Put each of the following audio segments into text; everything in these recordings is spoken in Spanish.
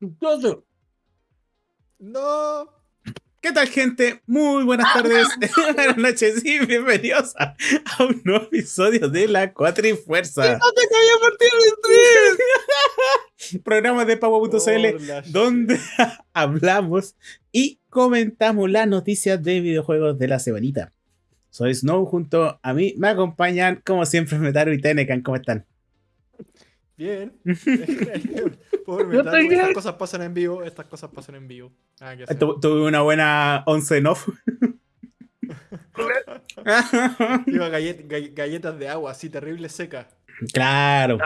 Entonces, No. ¿Qué tal, gente? Muy buenas tardes, buenas noches y bienvenidos a, a un nuevo episodio de La Cuatrifuerza. no te cabía el stream. Programa de Pago.cl Por la donde hablamos y comentamos las noticias de videojuegos de la semanita. Soy Snow, junto a mí me acompañan, como siempre, Metaru y Tenecan. ¿Cómo están? Bien. Metal, estas cosas pasan en vivo, estas cosas pasan en vivo. Tu- tuve una buena once en off. Iba gallet- gall- galletas de agua, así terrible seca. claro.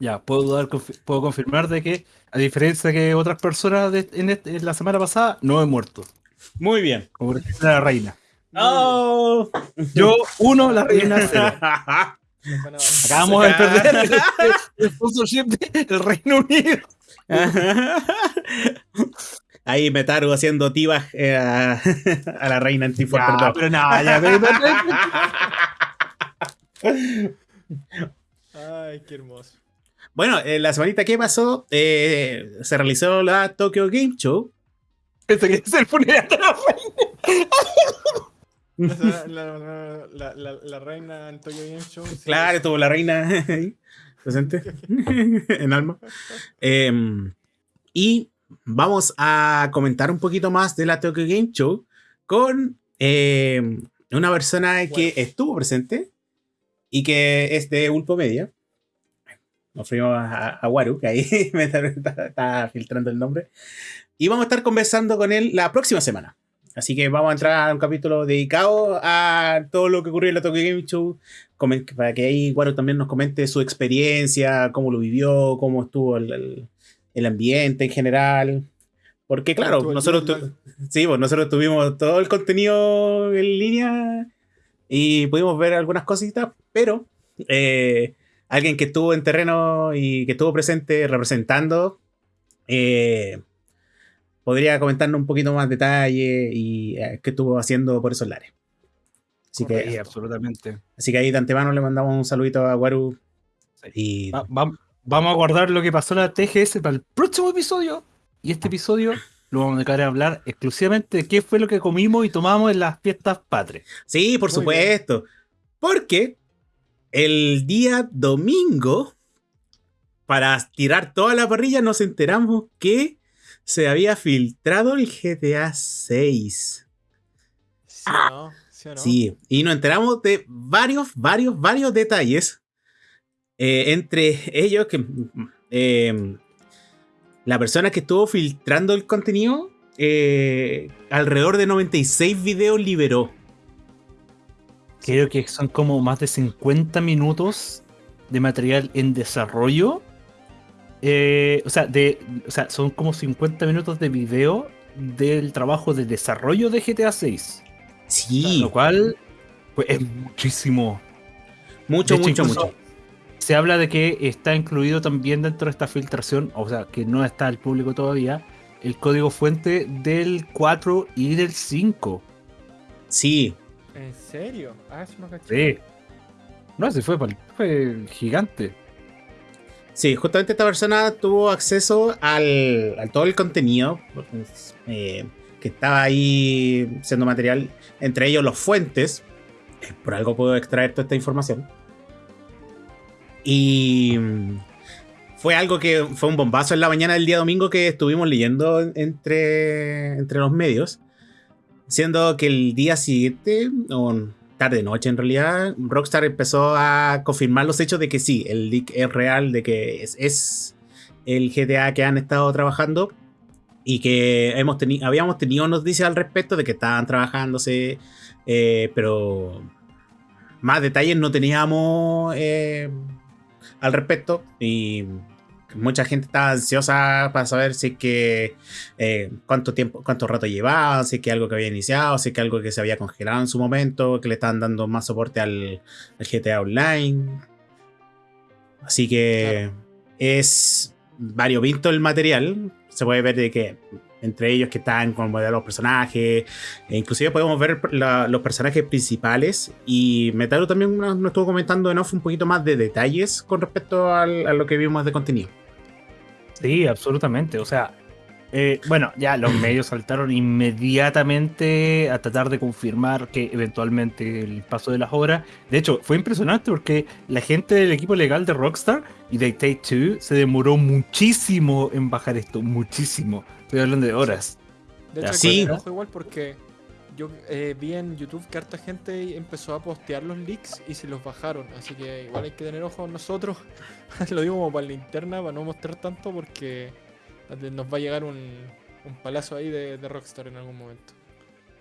Ya, puedo, dar, confi- puedo confirmar de que, a diferencia que otras personas de- en, este- en la semana pasada, no he muerto. Muy bien. Como por ejemplo la reina. Oh. Yo, uno, la reina cero. Acabamos de perder el, el sponsorship del Reino Unido. Ahí Metaru haciendo tibas eh, a, a la reina antifor, Ya, perdón. pero nada, ya, Ay, qué hermoso. Bueno, eh, la semanita que pasó, eh, se realizó la Tokyo Game Show. Pensé que es el funeral de la reina. La, la- la- la- la reina en Tokyo Game Show. sí, Claro, es- estuvo la reina ahí, presente, en alma. Em, y vamos a comentar un poquito más de la Tokyo Game Show con em, una persona que Bueno. estuvo presente y que es de Ulpo Media. Nos fuimos a, a Waru, que ahí me está, está- está filtrando el nombre. Y vamos a estar conversando con él la próxima semana. Así que vamos a entrar a un capítulo dedicado a todo lo que ocurrió en la Tokyo Game Show. Para que ahí Waru también nos comente su experiencia, cómo lo vivió, cómo estuvo el, el- el ambiente en general. Porque claro, nosotros, tu- sí, pues nosotros tuvimos todo el contenido en línea y pudimos ver algunas cositas, pero eh, alguien que estuvo en terreno y que estuvo presente representando, eh, podría comentarnos un poquito más detalle y eh, qué estuvo haciendo por esos lares. Así Sí, que, absolutamente. así que ahí de antemano le mandamos un saludito a Waru. Y Va- va- vamos a guardar lo que pasó en la TGS para el próximo episodio. Y este episodio lo vamos a dedicar a hablar exclusivamente de qué fue lo que comimos y tomamos en las fiestas patrias. sí, por Muy supuesto. Porque el día domingo, para tirar toda la parrilla, nos enteramos que se había filtrado el GTA 6. ¿Sí no? ¿Sí o no? Sí, y nos enteramos de varios, varios, varios detalles. Eh, entre ellos que eh, la persona que estuvo filtrando el contenido, eh, alrededor de 96 videos liberó. Creo que son como más de 50 minutos de material en desarrollo. Eh, o, sea, de, o sea, son como 50 minutos de video del trabajo de desarrollo de GTA 6. Sí, Lo cual pues, es muchísimo. mucho, hecho, mucho, mucho. Se habla de que está incluido también dentro de esta filtración, o sea, que no está al público todavía, el código fuente del 4 y del 5. Sí, ¿En serio? Ah, eso no caché. Sí. No, ese fue, fue gigante. Sí, justamente esta persona tuvo acceso al, a todo el contenido eh, que estaba ahí siendo material, entre ellos los fuentes. Por algo puedo extraer toda esta información. Y mm, fue algo que fue un bombazo en la mañana del día domingo que estuvimos leyendo entre, entre los medios. Siendo que el día siguiente, o tarde noche en realidad, Rockstar empezó a confirmar los hechos de que sí, el leak es real, de que es, es el GTA que han estado trabajando y que hemos teni- habíamos tenido noticias al respecto de que estaban trabajándose, eh, pero más detalles no teníamos eh, al respecto y mucha gente estaba ansiosa para saber si es que eh, cuánto tiempo, cuánto rato llevaba, si es que algo que había iniciado, si es que algo que se había congelado en su momento, que le estaban dando más soporte al, al GTA Online. Así que es variopinto el material. Se puede ver de que entre ellos que están con los personajes, e inclusive podemos ver la- los personajes principales y Metaro también nos, nos estuvo comentando en off un poquito más de detalles con respecto al- a lo que vimos de contenido. Sí, absolutamente. O sea, eh, bueno, ya los medios saltaron inmediatamente a tratar de confirmar que eventualmente el paso de las horas. De hecho, fue impresionante porque la gente del equipo legal de Rockstar y de Take Two se demoró muchísimo en bajar esto, muchísimo. Estoy hablando de horas. De hecho, Sí. igual porque yo eh, vi en YouTube que harta gente empezó a postear los leaks y se los bajaron. Así que igual hay que tener ojo nosotros. Lo digo como para la interna, para no mostrar tanto porque nos va a llegar un, un palazo ahí de, de Rockstar en algún momento.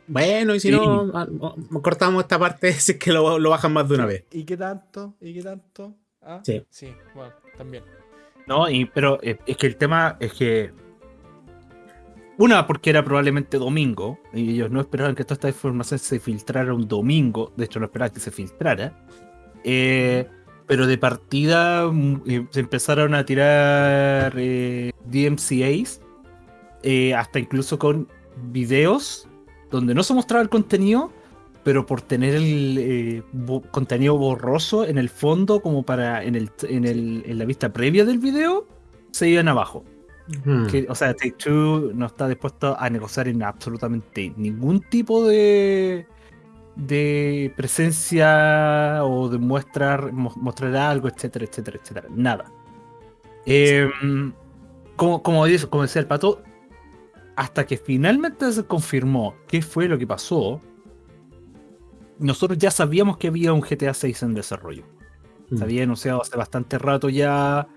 Bueno, y si Sí. no, ah, ah, cortamos esta parte si es que lo, lo bajan más de una vez. ¿Y qué tanto? ¿Y qué tanto? Ah, Sí. Sí, bueno, también. No, y, pero eh, es que el tema es que. Una, porque era probablemente domingo, y ellos no esperaban que toda esta información se filtrara un domingo, de hecho no esperaban que se filtrara. Eh, pero de partida mm, eh, se empezaron a tirar eh, DMCAs, eh, hasta incluso con videos donde no se mostraba el contenido, pero por tener el contenido borroso en el fondo, como para en, el, en, el, en la vista previa del video, se iban abajo. Hmm. Que, o sea, Take Two no está dispuesto a negociar en absolutamente ningún tipo de, de presencia o de mostrar, mo- mostrar algo, etcétera, etcétera, etcétera. Nada. Eh, como, como, dice- como decía el pato, hasta que finalmente se confirmó qué fue lo que pasó, nosotros ya sabíamos que había un GTA 6 en desarrollo. Hmm. Se había anunciado hace bastante rato ya.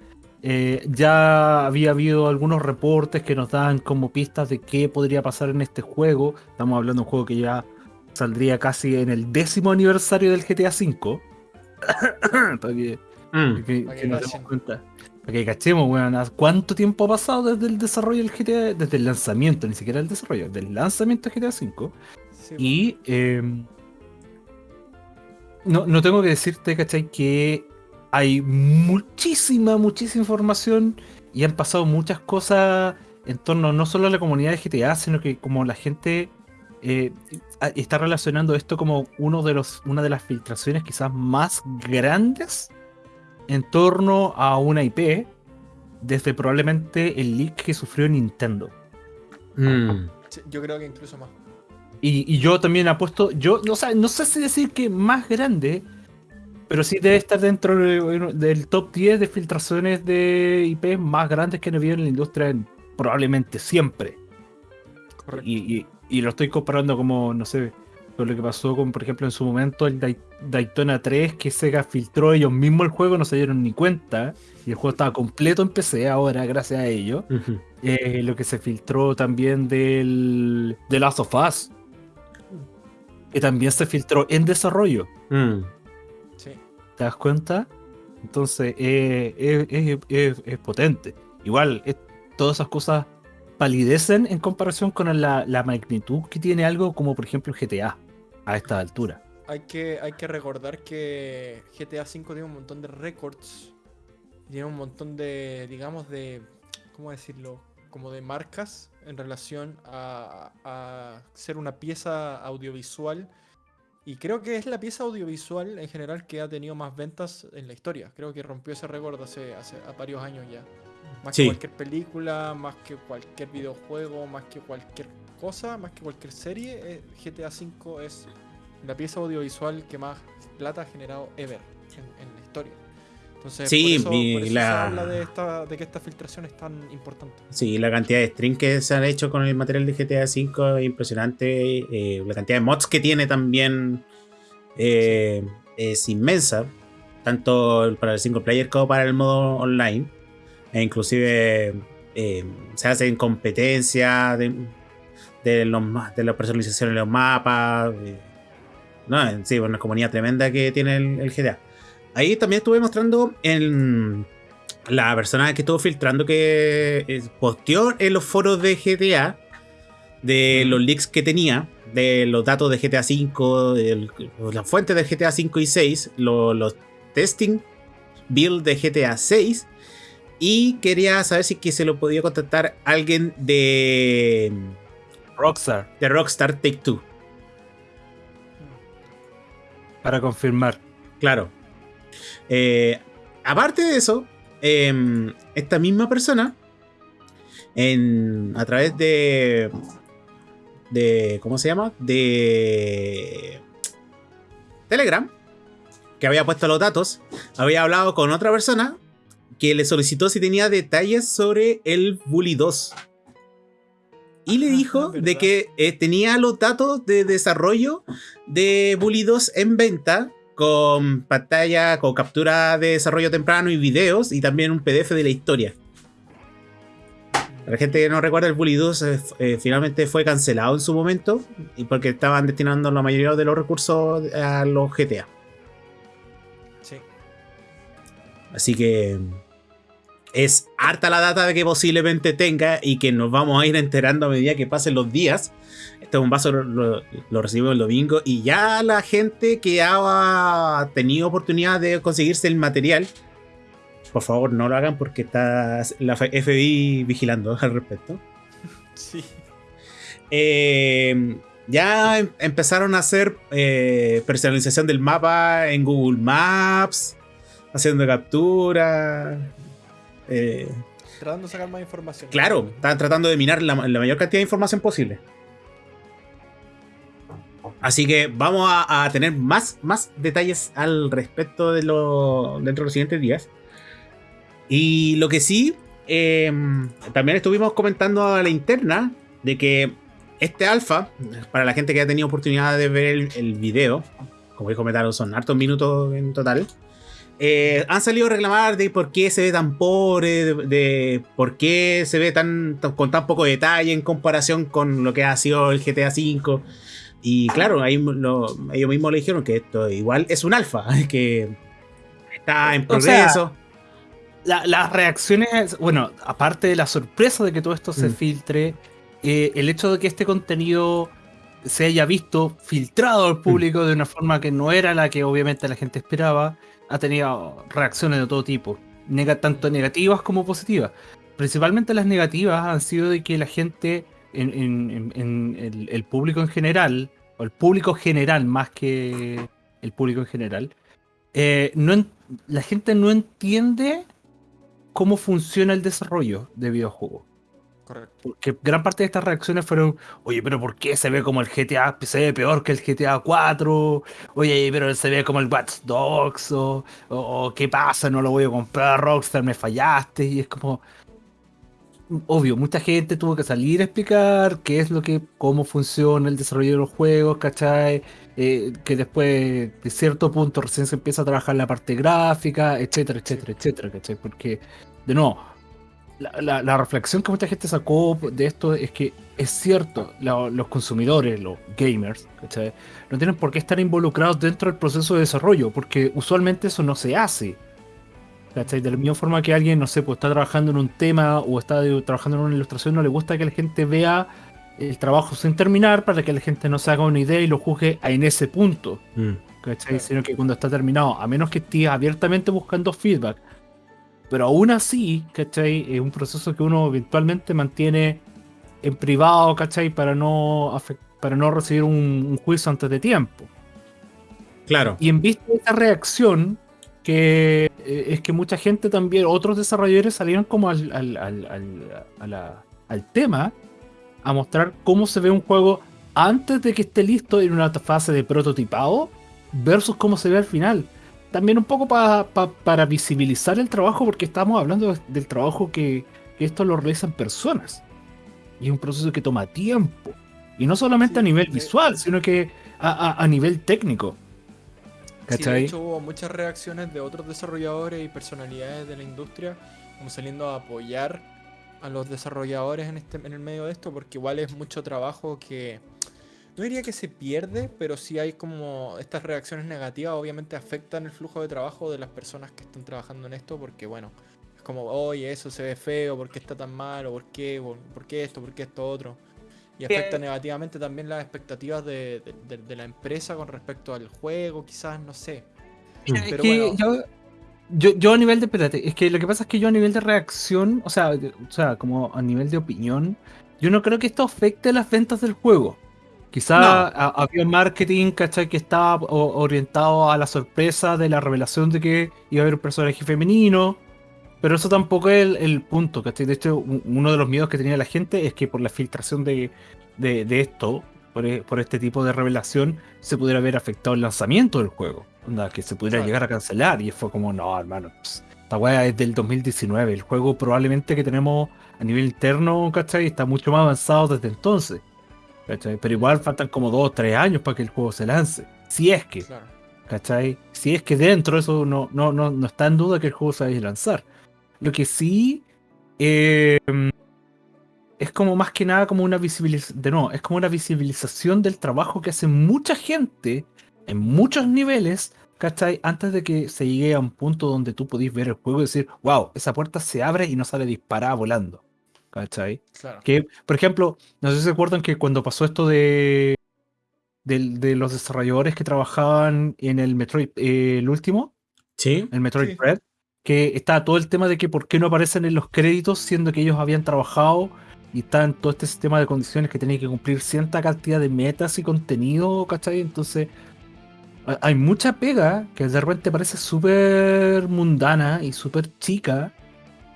Eh, ya había habido algunos reportes que nos daban como pistas de qué podría pasar en este juego. Estamos hablando de un juego que ya saldría casi en el décimo aniversario del GTA V. para que, que- Para que que nos demos cuenta. Para que cachemos, weón. ¿a ¿Cuánto tiempo ha pasado desde el desarrollo del GTA? Desde el lanzamiento, ni siquiera el desarrollo, del lanzamiento del GTA V. Sí, Y eh, no, no tengo que decirte, ¿cachai? Que hay muchísima, muchísima información y han pasado muchas cosas en torno no solo a la comunidad de GTA, sino que como la gente eh, está relacionando esto como uno de los, una de las filtraciones quizás más grandes en torno a una IP desde probablemente el leak que sufrió Nintendo. Sí, yo creo que incluso más. Y, y yo también apuesto, yo no, sé- no sé si decir que más grande, pero sí debe estar dentro de- del top 10 de filtraciones de IP más grandes que han habido en la industria en- probablemente siempre. Y, y- y lo estoy comparando como, no sé, con lo que pasó con, por ejemplo, en su momento el Daytona 3, que Sega filtró ellos mismos el juego, no se dieron ni cuenta, y el juego estaba completo en PC ahora, gracias a ello. Eh, lo que se filtró también del The Last of Us. Que también se filtró en desarrollo. Hmm. ¿Te das cuenta? Entonces eh, es, es- es- potente. Igual, todas esas cosas palidecen en comparación con la, la magnitud que tiene algo como por ejemplo GTA a esta altura. Hay que, hay que recordar que GTA V tiene un montón de récords. Tiene un montón de, digamos, de. ¿Cómo decirlo? Como de marcas en relación a, a ser una pieza audiovisual. Y creo que es la pieza audiovisual en general que ha tenido más ventas en la historia. Creo que rompió ese récord hace, hace a varios años ya. Más Sí. que cualquier película, más que cualquier videojuego, más que cualquier cosa, más que cualquier serie, eh, GTA V es la pieza audiovisual que más plata ha generado ever en, en la historia. Entonces, Sí, por eso, y por eso la- se habla de, esta, de que esta filtración es tan importante. Sí, la cantidad de streams que se han hecho con el material de GTA V es impresionante. eh, la cantidad de mods que tiene también eh, es inmensa. Tanto para el single player como para el modo online. E inclusive eh, se hacen competencias de, de, los, de la personalización de los mapas. no, sí, una comunidad tremenda que tiene el, el GTA. Ahí también estuve mostrando en la persona que estuvo filtrando que eh, posteó en los foros de GTA de los leaks que tenía, de los datos de GTA V, las fuentes de GTA V y 6, lo- los testing build de GTA 6 y quería saber si que se lo podía contactar alguien de, Rockstar, de Rockstar Take Two. para confirmar. Claro. Eh, aparte de eso, em, esta misma persona en, a través de, de, ¿cómo se llama? De Telegram, que había puesto los datos, había hablado con otra persona que le solicitó si tenía detalles sobre el Bully 2. Y le Ah, dijo de que eh, tenía los datos de desarrollo de Bully 2 en venta con pantalla, con captura de desarrollo temprano y videos y también un PDF de la historia. Para la gente que no recuerda, el Bully 2 eh, eh, finalmente fue cancelado en su momento y porque estaban destinando la mayoría de los recursos a los GTA. Sí. Así que es harta la data de que posiblemente tenga y que nos vamos a ir enterando a medida que pasen los días. Este bombazo lo, lo, lo recibimos el domingo y ya la gente que ha tenido oportunidad de conseguirse el material, por favor no lo hagan porque está la FBI vigilando al respecto. Sí. Eh, ya em- empezaron a hacer eh, personalización del mapa en Google Maps, haciendo captura. eh, Tratando de sacar más información. claro, estaban tratando de minar la, la mayor cantidad de información posible. Así que vamos a, a tener más, más detalles al respecto de lo, dentro de los siguientes días. Y lo que sí, eh, también estuvimos comentando a la interna de que este alfa, para la gente que ha tenido oportunidad de ver el, el video, como dijo Metal, son hartos minutos en total. eh, han salido a reclamar de por qué se ve tan pobre, de, de por qué se ve tan- con tan poco detalle en comparación con lo que ha sido el GTA V. Y claro, ahí lo- ellos mismos le dijeron que esto igual es un alfa, que está en O sea, progreso. La- las reacciones, bueno, aparte de la sorpresa de que todo esto se Mm. filtre, eh, el hecho de que este contenido se haya visto filtrado Mm. al público de una forma que no era la que obviamente la gente esperaba, ha tenido reacciones de todo tipo, tanto negativas como positivas. Principalmente las negativas han sido de que la gente, en, en- en- en el, el público en general, o el público general más que el público en general, eh, no en- la gente no entiende cómo funciona el desarrollo de videojuegos. Correcto. Porque gran parte de estas reacciones fueron, oye, pero ¿por qué se ve como el GTA, se ve peor que el GTA 4? Oye, pero se ve como el Watch Dogs, o ¿qué pasa? No lo voy a comprar, Rockstar, me fallaste. Y es como, obvio, mucha gente tuvo que salir a explicar qué es lo que, cómo funciona el desarrollo de los juegos, ¿cachai? Eh, que después de cierto punto recién se empieza a trabajar la parte gráfica, etcétera, etcétera, etcétera, ¿cachai? Porque, de nuevo, la, reflexión que mucha gente sacó de esto es que es cierto, los consumidores, los gamers, ¿cachai? no tienen por qué estar involucrados dentro del proceso de desarrollo, porque usualmente eso no se hace. ¿Cachai? De la misma forma que alguien, no sé, pues está trabajando en un tema o está de- trabajando en una ilustración, no le gusta que la gente vea el trabajo sin terminar para que la gente no se haga una idea y lo juzgue en ese punto. Mm. ¿cachai? Sino que cuando está terminado, a menos que estés abiertamente buscando feedback, pero aún así, ¿cachai? Es un proceso que uno eventualmente mantiene en privado, ¿cachai? Para no, para no recibir un, un juicio antes de tiempo. Claro. Y en vista de esta reacción, que eh, es que mucha gente también, otros desarrolladores salieron como al, al, al- al- a la- al tema a mostrar cómo se ve un juego antes de que esté listo en una fase de prototipado versus cómo se ve al final. También un poco pa- pa- para visibilizar el trabajo, porque estamos hablando de- del trabajo que, que esto lo realizan personas. Y es un proceso que toma tiempo. Y no solamente Sí, a nivel visual, sino que a, a- a nivel técnico. Sí, de hecho hubo muchas reacciones de otros desarrolladores y personalidades de la industria como saliendo a apoyar a los desarrolladores en, este, en el medio de esto porque igual es mucho trabajo que no diría que se pierde, pero sí hay como estas reacciones negativas obviamente afectan el flujo de trabajo de las personas que están trabajando en esto porque bueno, es como, oye, eso se ve feo, ¿por qué está tan mal? ¿O por qué? ¿Por, por qué esto? ¿Por qué esto otro? Y Que- afecta negativamente también las expectativas de, de- de- de la empresa con respecto al juego, quizás, no sé. Mira, es Pero que bueno. yo, yo, yo a nivel de, espérate, es que lo que pasa es que yo a nivel de reacción, o sea, o sea, como a nivel de opinión, yo no creo que esto afecte las ventas del juego. Quizá No. ha- había un marketing, ¿cachai? Que estaba orientado a la sorpresa de la revelación de que iba a haber un personaje femenino, pero eso tampoco es el, el punto, ¿cachai? De hecho, un- uno de los miedos que tenía la gente es que por la filtración de, de, de esto, por, e- por este tipo de revelación, se pudiera haber afectado el lanzamiento del juego. Onda, que se pudiera Claro. llegar a cancelar. Y fue como, no, hermano, esta weá es del 2019. El juego probablemente que tenemos a nivel interno, ¿cachai? Está mucho más avanzado desde entonces. ¿cachai? Pero igual faltan como dos o tres años para que el juego se lance. Si es que. Claro. ¿Cachai? Si es que dentro eso no, no, no, no está en duda que el juego se vaya a lanzar. Lo que sí eh, es como más que nada como una visibilización, de no, es como una visibilización del trabajo que hace mucha gente en muchos niveles, ¿cachai? Antes de que se llegue a un punto donde tú podís ver el juego y decir, wow, esa puerta se abre y no sale disparada volando, ¿cachai? Claro. Que, por ejemplo, no sé si se acuerdan que cuando pasó esto de, del- de, los desarrolladores que trabajaban en el Metroid, eh, el último, Sí. el Metroid Sí. Dread, que estaba todo el tema de que por qué no aparecen en los créditos, siendo que ellos habían trabajado y estaban todo este sistema de condiciones que tenían que cumplir cierta cantidad de metas y contenido, ¿cachai? Entonces, ha- hay mucha pega que de repente parece súper mundana y súper chica,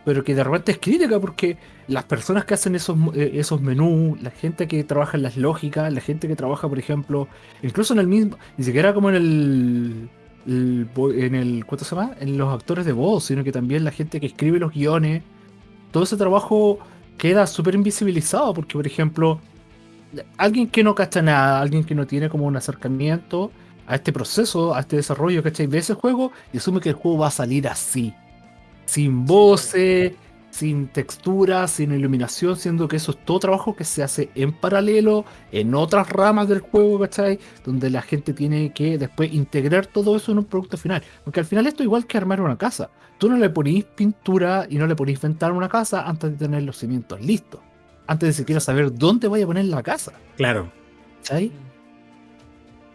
pero que de repente es crítica porque las personas que hacen esos, eh, esos menús, la gente que trabaja en las lógicas, la gente que trabaja, por ejemplo, incluso en el mismo, ni siquiera como en el, el en el ¿cuánto se llama? En los actores de voz, sino que también la gente que escribe los guiones, todo ese trabajo queda súper invisibilizado porque, por ejemplo, alguien que no cacha nada, alguien que no tiene como un acercamiento a este proceso, a este desarrollo, ¿cachai? Ve ese juego y asume que el juego va a salir así, sin voces, sin textura, sin iluminación, siendo que eso es todo trabajo que se hace en paralelo, en otras ramas del juego, ¿cachai? Donde la gente tiene que después integrar todo eso en un producto final. Porque al final esto es igual que armar una casa. Tú no le ponís pintura y no le ponís ventana a una casa antes de tener los cimientos listos. Antes de siquiera saber dónde vaya a poner la casa. Claro. ¿Cachai?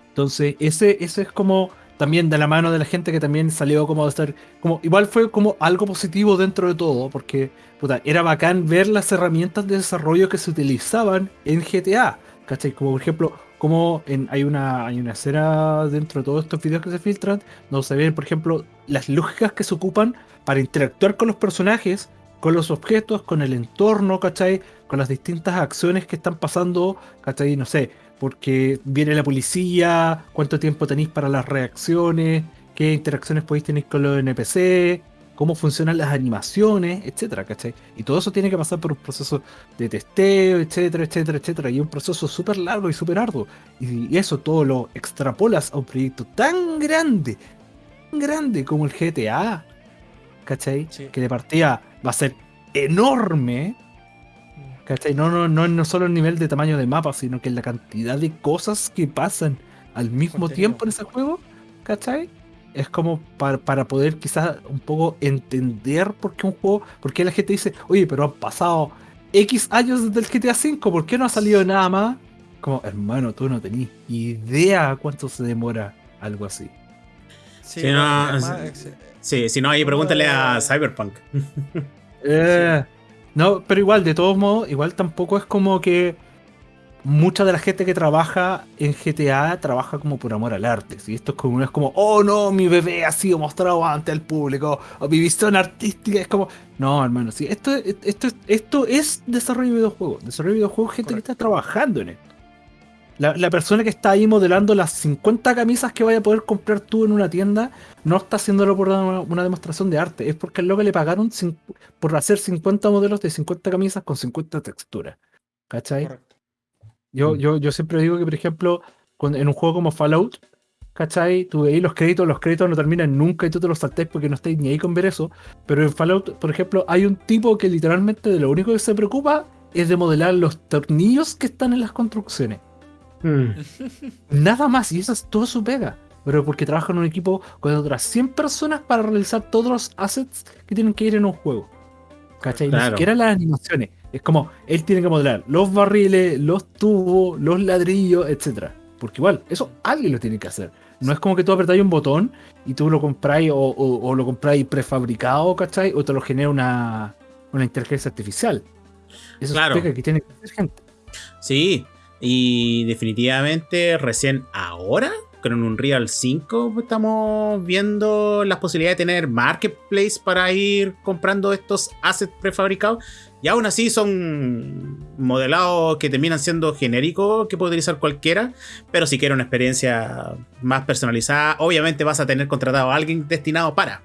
Entonces, ese, ese es como también de la mano de la gente que también salió como de estar, como igual fue como algo positivo dentro de todo, porque puta, era bacán ver las herramientas de desarrollo que se utilizaban en GTA, ¿cachai? Como por ejemplo, como en, hay, una, hay una escena dentro de todos estos videos que se filtran, donde se ven, por ejemplo, las lógicas que se ocupan para interactuar con los personajes, con los objetos, con el entorno, ¿cachai? Con las distintas acciones que están pasando, ¿cachai? No sé, porque viene la policía, cuánto tiempo tenéis para las reacciones, qué interacciones podéis tener con los NPC, cómo funcionan las animaciones, etcétera, ¿cachai? Y todo eso tiene que pasar por un proceso de testeo, etcétera, etcétera, etcétera, y un proceso súper largo y súper arduo. Y eso todo lo extrapolas a un proyecto tan grande, tan grande como el GTA, ¿cachai? Sí. Que de partida va a ser enorme, ¿Cachai? No, no, no, no solo el nivel de tamaño de mapa, sino que la cantidad de cosas que pasan al mismo Contenido. tiempo en ese juego, ¿cachai? Es como para, para poder quizás un poco entender por qué un juego, por qué la gente dice, oye, pero han pasado X años desde el GTA V, ¿por qué no ha salido nada más? Como, hermano, tú no tenés idea cuánto se demora algo así. Sí, bueno, no, además, sí. ex- Sí, si no, ahí pregúntale a Oh. Cyberpunk. Eh, No, pero igual, de todos modos, igual tampoco es como que mucha de la gente que trabaja en GTA trabaja como por amor al arte. ¿sí? Esto es como, no es como, oh no, mi bebé ha sido mostrado ante el público, o mi visión artística. Es como, no, hermano, sí, esto, esto, esto es desarrollo de videojuegos. Desarrollo de videojuegos, gente Correcto. que está trabajando en esto. La, la persona que está ahí modelando las 50 camisas que vaya a poder comprar tú en una tienda no está haciéndolo por una, una demostración de arte, es porque al loco le pagaron por hacer 50 modelos de 50 camisas con 50 texturas. ¿Cachai? correcto. Yo, Mm. yo, yo siempre digo que, por ejemplo, cuando- en un juego como Fallout, ¿cachai? Tú veis los créditos, los créditos no terminan nunca y tú te los saltés porque no estáis ni ahí con ver eso. Pero en Fallout, por ejemplo, hay un tipo que literalmente de lo único que se preocupa es de modelar los tornillos que están en las construcciones. Mm. Nada más, y eso es todo su pega. Pero porque trabaja en un equipo con otras 100 personas para realizar todos los assets que tienen que ir en un juego. ¿Cachai? Ni Claro. siquiera las animaciones. Es como, él tiene que modelar los barriles, los tubos, los ladrillos, etc. Porque igual, eso alguien lo tiene que hacer. No es como que tú apretáis un botón y tú lo compráis o, o- o lo compráis prefabricado, ¿cachai? O te lo genera una, una inteligencia artificial. Eso Claro. es que tiene que hacer gente. Sí, y definitivamente recién ahora con un Unreal 5 estamos viendo las posibilidades de tener marketplace para ir comprando estos assets prefabricados. Y aún así son modelados que terminan siendo genéricos, que puede utilizar cualquiera. Pero si quieres una experiencia más personalizada, obviamente vas a tener contratado a alguien destinado para.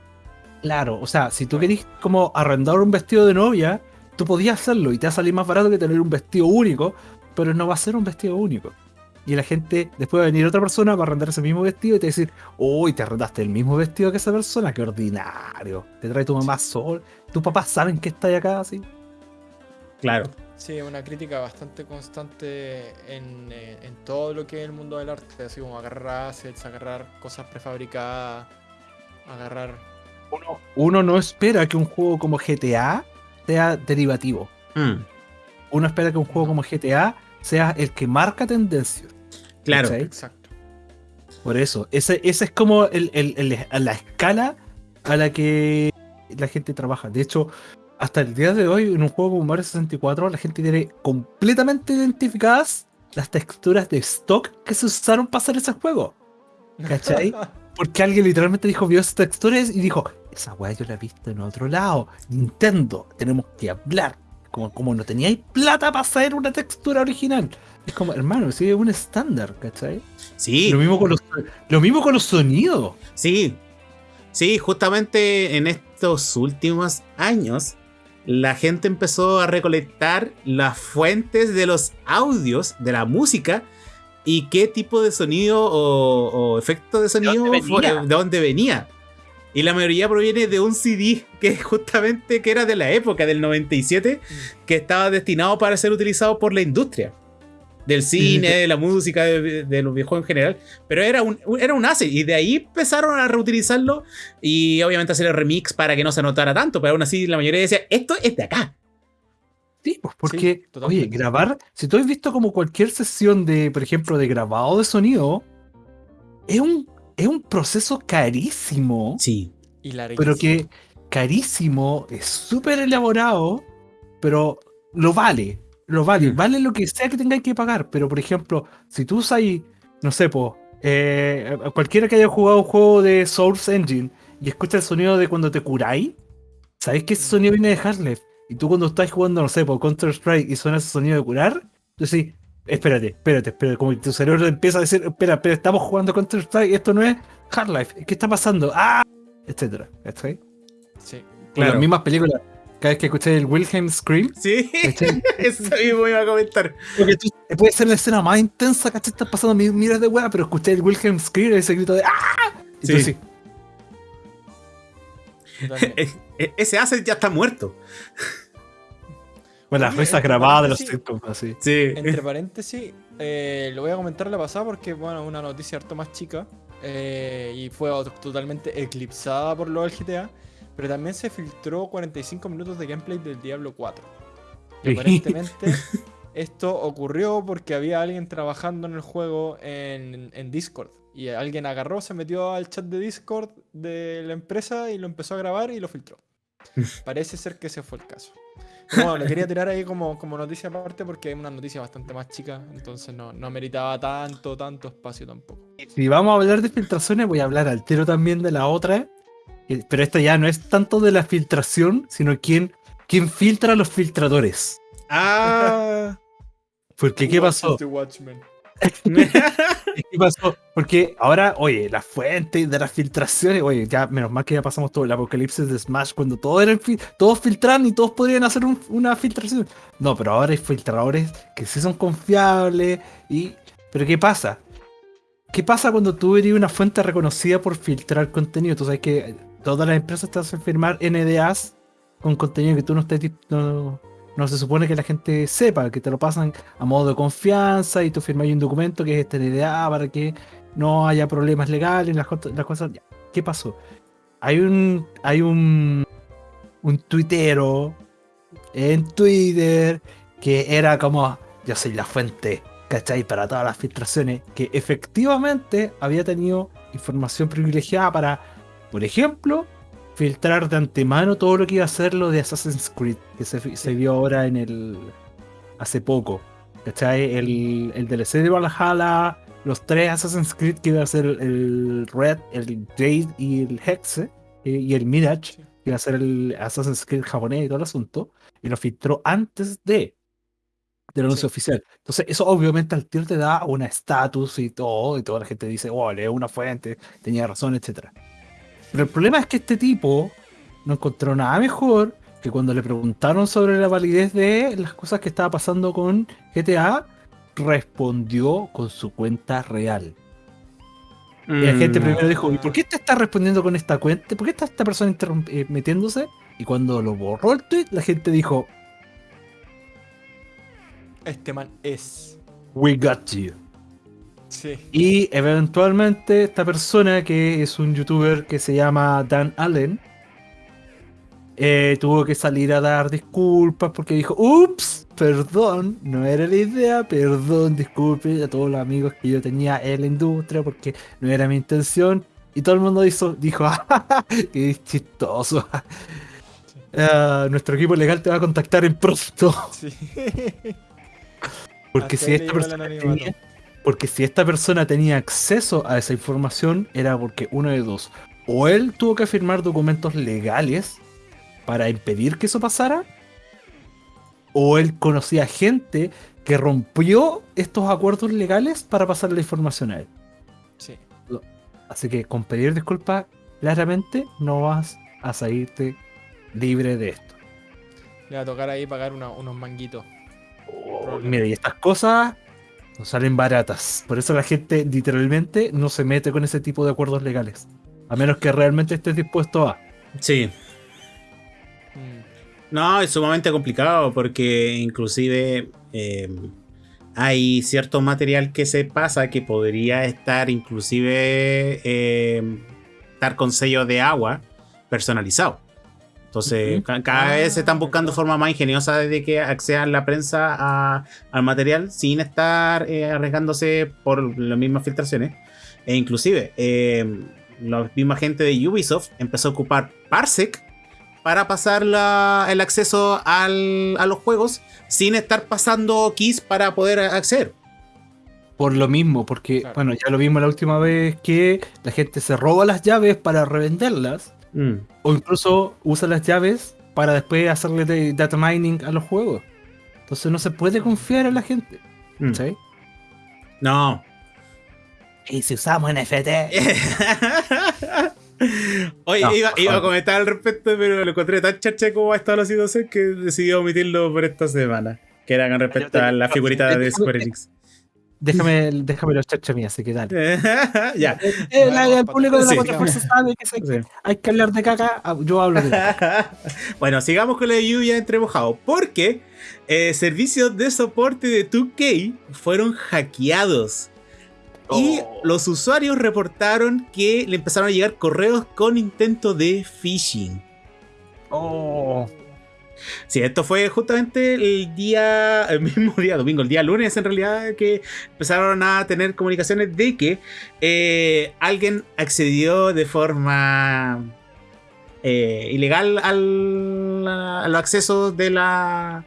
Claro, o sea, si tú querés como arrendar un vestido de novia, tú podías hacerlo y te va a salir más barato que tener un vestido único, pero no va a ser un vestido único. Y la gente, después va a venir otra persona, va a arrendar ese mismo vestido y te va a decir, uy, te arrendaste el mismo vestido que esa persona, qué ordinario. Te trae tu mamá sol, tus papás saben que está acá así. Claro. Sí, una crítica bastante constante en, eh, en todo lo que es el mundo del arte, así como agarrar assets, agarrar cosas prefabricadas, agarrar... Uno, uno no espera que un juego como GTA sea derivativo. Mm, Uno espera que un juego como GTA sea el que marca tendencias. claro. ¿Cachai? Exacto. Por eso, ese, ese es como el- el- el- la escala a la que la gente trabaja. De hecho, hasta el día de hoy, en un juego como Mario 64, la gente tiene completamente identificadas las texturas de stock que se usaron para hacer ese juego. ¿Cachai? Porque alguien literalmente dijo, vio esas texturas y dijo, esa weá yo la he visto en otro lado. Nintendo, tenemos que hablar. Como, como no teníais plata para hacer una textura original. Es como, hermano, sí, es un estándar, ¿cachai? Sí, Lo mismo con los, lo mismo con los sonidos. sí. Sí, justamente en estos últimos años, la gente empezó a recolectar las fuentes de los audios de la música y qué tipo de sonido o, o efecto de sonido dónde fue- venía? de dónde venía. Y la mayoría proviene de un CD que justamente que era de la época del 97, que estaba destinado para ser utilizado por la industria. Del cine, de la música, de, de los videojuegos en general. Pero era un, era un asset. Y de ahí empezaron a reutilizarlo. Y obviamente hacer el remix para que no se notara tanto. Pero aún así la mayoría decía, esto es de acá. Sí, pues porque, oye, totalmente. grabar, si tú has visto como cualquier sesión de, por ejemplo, de grabado de sonido, es un, es un proceso carísimo, Sí. Y la pero que carísimo, es súper elaborado, pero lo vale, lo vale, Mm. vale lo que sea que tengáis que pagar, pero por ejemplo, si tú usas, no sé, pues, eh, cualquiera que haya jugado un juego de Source Engine y escucha el sonido de cuando te curáis, sabéis que ese sonido viene de Half-Life. Y tú cuando estás jugando, no sé, por Counter Strike y suena ese sonido de curar, tú decís, espérate, espérate, espérate, como tu cerebro empieza a decir, espera, espera, estamos jugando Counter Strike, esto no es Half-Life, ¿qué está pasando? ¡Ah! Etcétera. ¿Cachai? Sí. Con Claro. las mismas películas. Cada vez que escuché el Wilhelm Scream, Sí. Eso mismo iba a comentar. Porque tú, puede ser la escena más intensa, ¿cachai? Estás pasando mi- miras de hueá, pero escuché el Wilhelm Scream, ese grito de ¡Ah! Y tú Sí. así, totalmente. E- e- Ese asset ya está muerto. Bueno, las risas grabadas de los sitcoms, así. Sí. Entre paréntesis, eh, lo voy a comentar la pasada porque, bueno, una noticia harto más chica eh, y fue ot- totalmente eclipsada por lo del GTA, pero también se filtró 45 minutos de gameplay del Diablo 4. Y Sí. aparentemente esto ocurrió porque había alguien trabajando en el juego en, en Discord y alguien agarró, se metió al chat de Discord de la empresa y lo empezó a grabar y lo filtró. Parece ser que ese fue el caso. Bueno, lo quería tirar ahí como, como noticia aparte porque es una noticia bastante más chica, entonces no, no meritaba tanto, tanto espacio tampoco. Si vamos a hablar de filtraciones, voy a hablar al tiro también de la otra. Pero esta ya no es tanto de la filtración, sino quién, quién filtra a los filtradores. Ah. Porque, ¿qué pasó? ¿Qué pasó? Porque ahora, oye, las fuentes de las filtraciones, oye, ya menos mal que ya pasamos todo el apocalipsis de Smash cuando todos eran fil- todos filtran y todos podrían hacer un- una filtración. No, pero ahora hay filtradores que sí son confiables y pero ¿qué pasa? ¿Qué pasa cuando tú eres una fuente reconocida por filtrar contenido? Tú sabes que todas las empresas te hacen firmar NDAs con contenido que tú no estés no se supone que la gente sepa, que te lo pasan a modo de confianza y tú firmas un documento que es este NDA para que no haya problemas legales, las, las cosas. ¿Qué pasó? Hay un. Hay un. un tuitero en Twitter que era como. Yo soy la fuente, ¿cachai? Para todas las filtraciones. Que efectivamente había tenido información privilegiada para, por ejemplo, filtrar de antemano todo lo que iba a ser lo de Assassin's Creed, que se, vio ahora en el. hace poco. ¿Cachai? El, el DLC de Valhalla los tres Assassin's Creed que iba a ser el Red, el Jade y el Hexe eh, y el Mirage, que iba a ser el Assassin's Creed japonés y todo el asunto, y lo filtró antes de del anuncio Sí. oficial. Entonces, eso obviamente al tío te da una estatus y todo, y toda la gente dice, oh, lee una fuente, tenía razón, etcétera. Pero el problema es que este tipo no encontró nada mejor que cuando le preguntaron sobre la validez de las cosas que estaba pasando con GTA, respondió con su cuenta real. Y la gente Mm. primero dijo, ¿y por qué te está respondiendo con esta cuenta? ¿Por qué está esta persona eh, metiéndose? Y cuando lo borró el tweet, la gente dijo, Este man es. we got you. Sí. Y eventualmente esta persona, que es un youtuber que se llama Dan Allen, eh, tuvo que salir a dar disculpas porque dijo, ups, perdón, no era la idea, perdón, disculpe a todos los amigos que yo tenía en la industria porque no era mi intención. Y todo el mundo hizo, dijo, "Ah, qué chistoso. Ah, nuestro equipo legal te va a contactar en pronto. Sí. Porque Hasta si esta persona tenía, porque si esta persona tenía acceso a esa información era porque uno de dos, o él tuvo que firmar documentos legales para impedir que eso pasara, o él conocía gente que rompió estos acuerdos legales para pasar la información a él. Sí. Así que con pedir disculpas, claramente no vas a salirte libre de esto. Le va a tocar ahí pagar una- unos manguitos. Mira, y estas cosas no salen baratas. Por eso la gente literalmente no se mete con ese tipo de acuerdos legales. A menos que realmente estés dispuesto a. Sí. No, es sumamente complicado porque inclusive eh, hay cierto material que se pasa que podría estar inclusive eh, estar con sello de agua personalizado. Entonces, cada vez se están buscando formas más ingeniosas de que accedan la prensa a- al material sin estar eh, arriesgándose por las mismas filtraciones. E inclusive, eh, la misma gente de Ubisoft empezó a ocupar Parsec para pasar la- el acceso al- a los juegos sin estar pasando keys para poder acceder. Por lo mismo, porque, Claro. bueno, ya lo vimos la última vez que la gente se roba las llaves para revenderlas. Mm. O incluso usa las llaves para después hacerle data mining a los juegos. Entonces no se puede confiar en la gente. Mm. ¿sí? No. Y si usamos NFT. Oye, No, iba, iba a comentar al respecto, pero lo encontré tan chacha como ha estado la situación que decidí omitirlo por esta semana. Que era con respecto a la figurita de Square Enix. Déjame, déjame los chacha mía, así que dale. ya. El público de la Sí. Cuatro Fuerzas sabe que se- Sí. hay que hablar de caca. ah, Yo hablo de caca. bueno, sigamos con la lluvia entre mojado. Porque eh, servicios de soporte de 2K fueron hackeados. Y Oh. los usuarios reportaron que le empezaron a llegar correos con intento de phishing. Oh. Sí, esto fue justamente el día, el mismo día, domingo, el día lunes en realidad, que empezaron a tener comunicaciones de que eh, alguien accedió de forma eh, ilegal al, a los accesos de, la,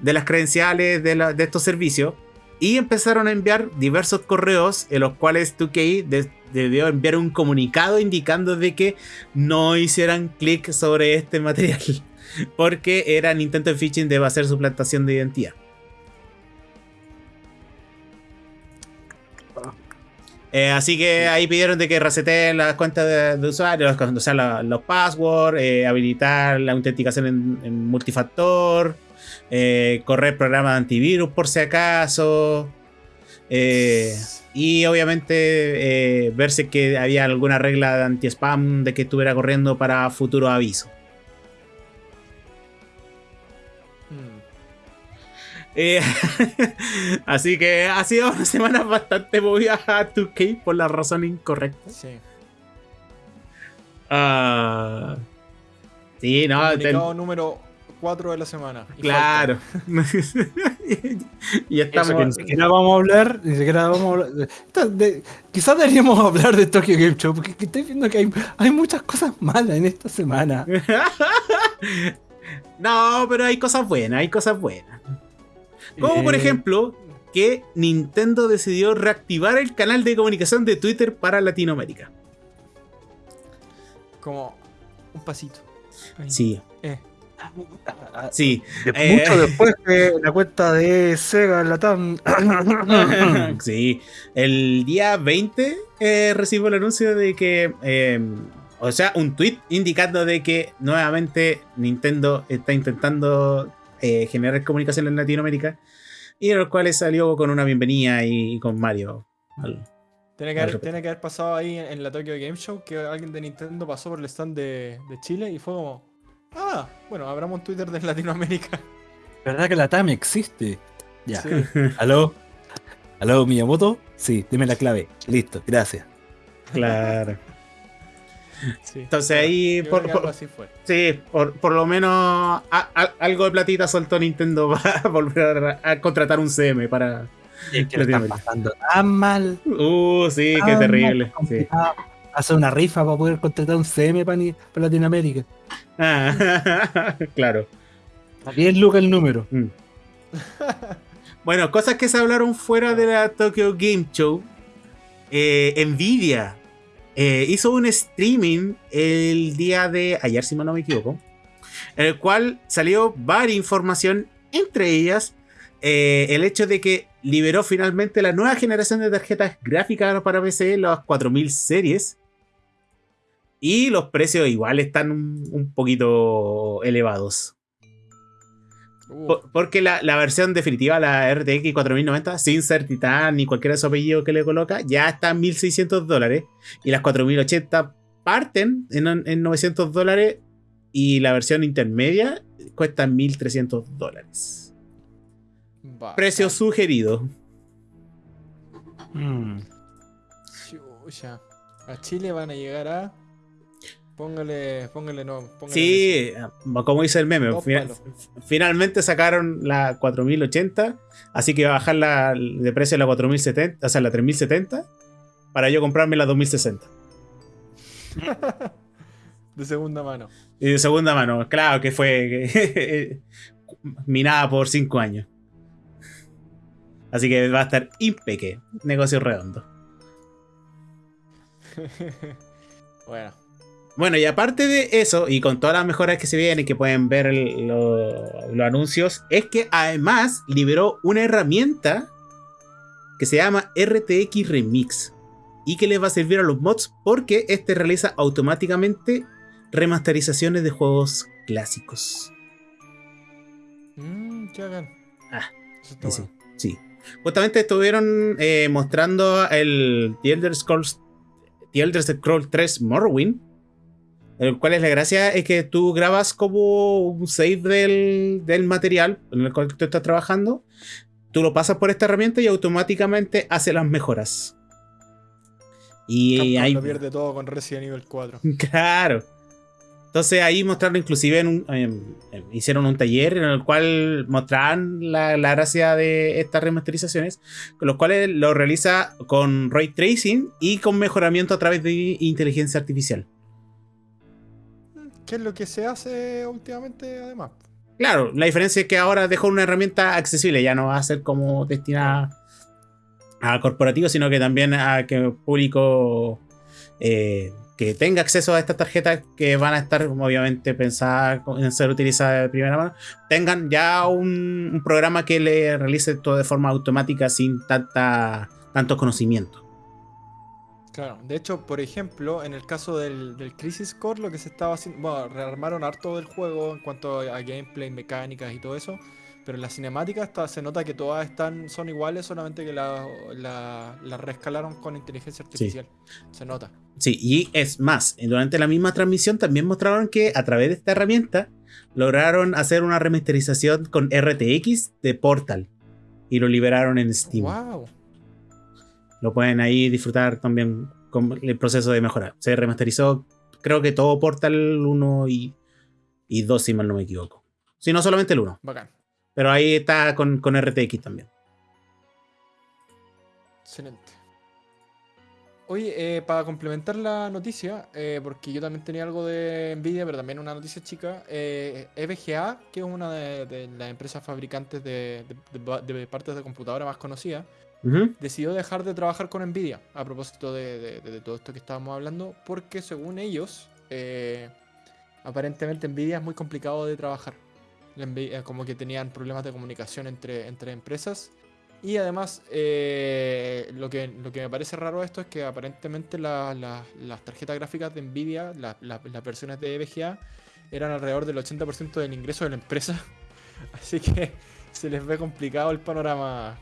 de las credenciales de, estos servicios y empezaron a enviar diversos correos en los cuales 2K de- debió enviar un comunicado indicando de que no hicieran clic sobre este material porque eran intentos de phishing de hacer suplantación de identidad. Eh, así que ahí pidieron de que reseteen las cuentas de, de usuarios, o sea, la- los passwords, eh, habilitar la autenticación en, en multifactor, eh, correr programas de antivirus por si acaso. y obviamente ver si es que había alguna regla de anti-spam de que estuviera corriendo para futuro aviso. Eh, así que ha sido una semana bastante movida a 2K por la razón incorrecta. Sí. Ah, sí, no, ten- Comunicado número 4 de la semana. Y claro. y Eso que ni estamos. siquiera vamos a hablar, ni siquiera vamos a hablar. de- quizás deberíamos hablar de Tokyo Game Show, porque que estoy viendo que hay, hay muchas cosas malas en esta semana. no, pero hay cosas buenas, hay cosas buenas. Como por Eh, ejemplo, que Nintendo decidió reactivar el canal de comunicación de Twitter para Latinoamérica. Como un pasito. Ahí. Sí, Eh, sí. De- Eh. Mucho después de la cuenta de Sega Latam. sí, el día 20 eh, recibo el anuncio de que, eh, o sea, un tweet indicando de que nuevamente Nintendo está intentando eh, generar comunicación en Latinoamérica y en los cuales salió con una bienvenida y, con Mario. al- tiene, que Al haber, repente. tiene que haber pasado ahí en, en la Tokyo Game Show que alguien de Nintendo pasó por el stand de, de Chile y fue como. Ah, bueno, abramos un Twitter de Latinoamérica. ¿Verdad que la TAM existe? Ya. Sí. ¿Aló? ¿Aló, Miyamoto? Sí, dime la clave. Listo, gracias. Claro. Sí. Entonces ahí, por, así fue. sí, por, por lo menos a- a- algo de platita soltó Nintendo para volver a, a contratar un CM para... Es que lo están pasando tan mal. Uh, sí, qué terrible. Sí. Hacer una rifa para poder contratar un CM para, ni- para Latinoamérica. Ah, claro. A 10 lucas el número. Mm. Bueno, cosas que se hablaron fuera de la Tokyo Game Show. Eh, Nvidia eh, hizo un streaming el día de ayer, si mal no me equivoco, en el cual salió varias información, entre ellas eh, el hecho de que liberó finalmente la nueva generación de tarjetas gráficas para PC, las 4000 series. Y los precios igual están un, un poquito elevados. Por- porque la, la versión definitiva, la RTX 4090, sin ser Titan ni cualquiera de su apellido que le coloca, ya está en 1600 dólares. Y las 4080 parten en, en 900 dólares. Y la versión intermedia cuesta 1300 dólares. Precio sugerido. Mm. Chucha. A Chile van a llegar a. Póngale, póngale no. Póngale Sí, como dice el meme, finalmente sacaron la 4080, así que va a bajar la, de precio a la 4070, o sea, la 3070, para yo comprarme la 2060. De segunda mano. Y de segunda mano, claro que fue minada por 5 años. Así que va a estar impeque. Negocio redondo. bueno. Bueno, y aparte de eso, y con todas las mejoras que se vienen que pueden ver el- lo- los anuncios, es que además liberó una herramienta que se llama RTX Remix y que les va a servir a los mods porque este realiza automáticamente remasterizaciones de juegos clásicos. Mmm, qué bacán. Ah, Eso Sí, bueno. sí. Justamente estuvieron eh, mostrando el The Elder Scrolls, The Elder Scrolls 3 Morrowind. El cual es la gracia es que tú grabas como un save del, del material en el cual tú estás trabajando. Tú lo pasas por esta herramienta y automáticamente hace las mejoras. Y Capcom ahí. lo pierde todo con Resident Evil 4. Claro. Entonces ahí mostraron inclusive en un, em, em, hicieron un taller en el cual mostraban la, la gracia de estas remasterizaciones, con los cuales lo realiza con ray tracing y con mejoramiento a través de inteligencia artificial. ¿Qué es lo que se hace últimamente, además? Claro, la diferencia es que ahora dejó una herramienta accesible, ya no va a ser como destinada a corporativos, sino que también a que público eh, que tenga acceso a estas tarjetas que van a estar obviamente pensadas en ser utilizadas de primera mano, tengan ya un, programa que le realice todo de forma automática sin tanta, tanto conocimiento. Claro, de hecho, por ejemplo, en el caso del, del Crisis Core, lo que se estaba haciendo, bueno, rearmaron harto del juego en cuanto a gameplay, mecánicas y todo eso, pero en las cinemáticas se nota que todas están, son iguales, solamente que las la, la reescalaron con inteligencia artificial. Se nota. Sí, y es más, durante la misma transmisión también mostraron que a través de esta herramienta lograron hacer una remasterización con RTX de Portal y lo liberaron en Steam. ¡Wow! Lo pueden ahí disfrutar también con el proceso de mejora. Se remasterizó, creo que todo Portal 1 y, y 2, si mal no me equivoco. Si no, solamente el 1. Bacán. Pero ahí está con, con RTX también. Excelente. Oye, eh, para complementar la noticia, eh, porque yo también tenía algo de Nvidia, pero también una noticia chica, eh, EVGA, que es una de, de las empresas fabricantes de, de- de- de partes de computadora más conocidas, Decidió dejar de trabajar con Nvidia a propósito de, todo esto que estábamos hablando, porque según ellos, eh, aparentemente Nvidia es muy complicado de trabajar. Nvidia- como que tenían problemas de comunicación entre, empresas. Y además, eh, lo, que, lo que me parece raro esto es que aparentemente la- la- las tarjetas gráficas de Nvidia, la- la- las versiones de EVGA, eran alrededor del 80% del ingreso de la empresa. Así que se les ve complicado el panorama.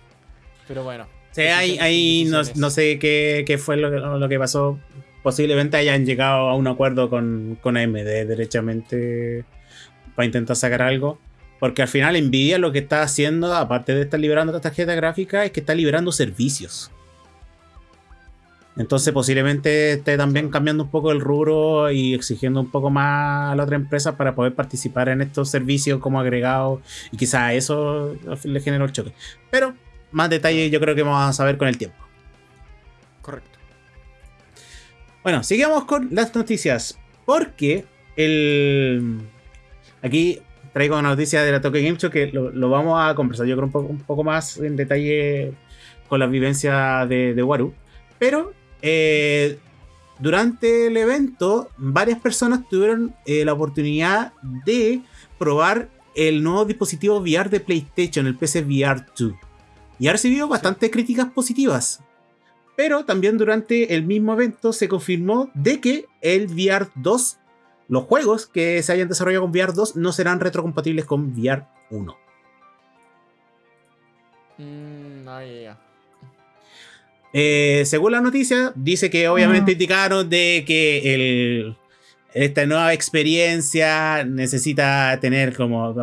Pero bueno. Sí, ahí, no, no sé qué, qué fue lo, que- lo que pasó. Posiblemente hayan llegado a un acuerdo con, con AMD derechamente para intentar sacar algo. Porque al final Nvidia lo que está haciendo, aparte de estar liberando esta tarjeta gráfica, es que está liberando servicios. Entonces posiblemente esté también cambiando un poco el rubro y exigiendo un poco más a la otra empresa para poder participar en estos servicios como agregado. Y quizás eso le generó el choque. Pero más detalles yo creo que vamos a saber con el tiempo. Correcto. Bueno, sigamos con las noticias. Porque el. Aquí traigo una noticia de la Tokyo Game Show que lo, lo vamos a conversar yo creo un poco, un poco más en detalle con la vivencia de, de Waru. Pero eh, durante el evento, varias personas tuvieron eh, la oportunidad de probar el nuevo dispositivo VR de PlayStation, el PC VR 2. Y ha recibido bastantes críticas positivas. Pero también durante el mismo evento se confirmó de que el VR 2, los juegos que se hayan desarrollado con VR 2 no serán retrocompatibles con VR 1. Mm, ah. Eh, según la noticia, dice que obviamente indicaron de que el, esta nueva experiencia necesita tener como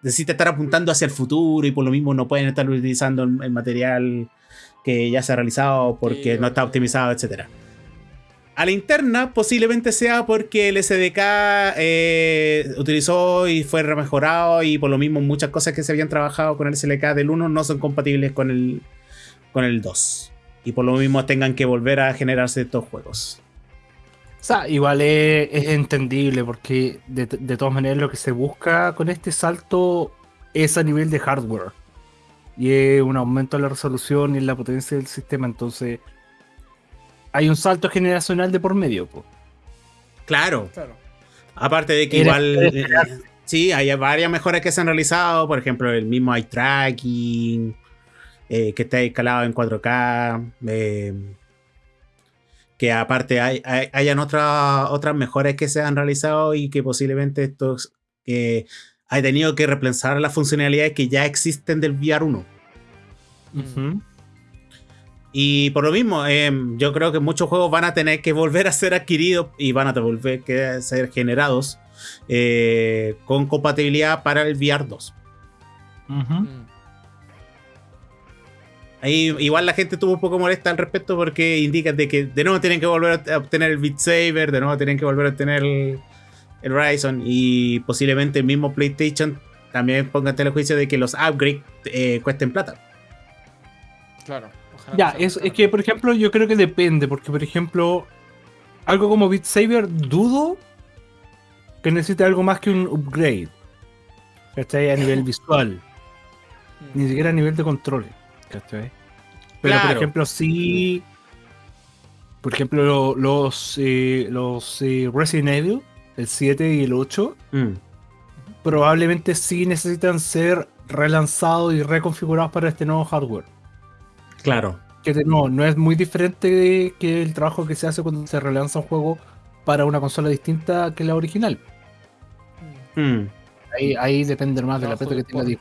necesita estar apuntando hacia el futuro y por lo mismo no pueden estar utilizando el, material que ya se ha realizado porque Sí, no está optimizado, etcétera. A la interna posiblemente sea porque el SDK eh, utilizó y fue remejorado y por lo mismo muchas cosas que se habían trabajado con el SDK del 1 no son compatibles con el, con el 2. Y por lo mismo tengan que volver a generarse estos juegos. O sea, igual es, es entendible porque de, de todas maneras lo que se busca con este salto es a nivel de hardware. Y es un aumento en la resolución y en la potencia del sistema. Entonces, hay un salto generacional de por medio. po. Claro, Claro. aparte de que Era- igual... eh, esperar. sí, hay varias mejoras que se han realizado. Por ejemplo, el mismo eye tracking, eh, que está escalado en 4K. eh, que aparte hay, hay- hayan otras otras mejoras que se han realizado y que posiblemente estos eh, hay tenido que repensar las funcionalidades que ya existen del VR 1. Ujú. Y por lo mismo, eh, yo creo que muchos juegos van a tener que volver a ser adquiridos y van a volver a ser generados eh, con compatibilidad para el VR 2. Ujú. Mm. Ahí igual la gente estuvo un poco molesta al respecto porque indican de que de nuevo tienen que volver a obtener el Beat Saber, de nuevo tienen que volver a obtener el, el Horizon y posiblemente el mismo PlayStation también ponga en telejuicio de que los upgrades eh, cuesten plata. Claro. ojalá Ya, es, es que por ejemplo yo creo que depende, porque por ejemplo, algo como Beat Saber dudo que necesite algo más que un upgrade. ¿Cachai? A nivel visual, ni siquiera a nivel de control. ¿Cachai? Pero por ejemplo, sí. Por ejemplo, lo- los, eh, los eh, Resident Evil, el 7 y el 8, Mm, probablemente sí necesitan ser relanzados y reconfigurados para este nuevo hardware. claro. que no, no es muy diferente de- que el trabajo que se hace cuando se relanza un juego para una consola distinta que la original. Mm. Ahí, ahí depende más de la Trabajo plata que tenga.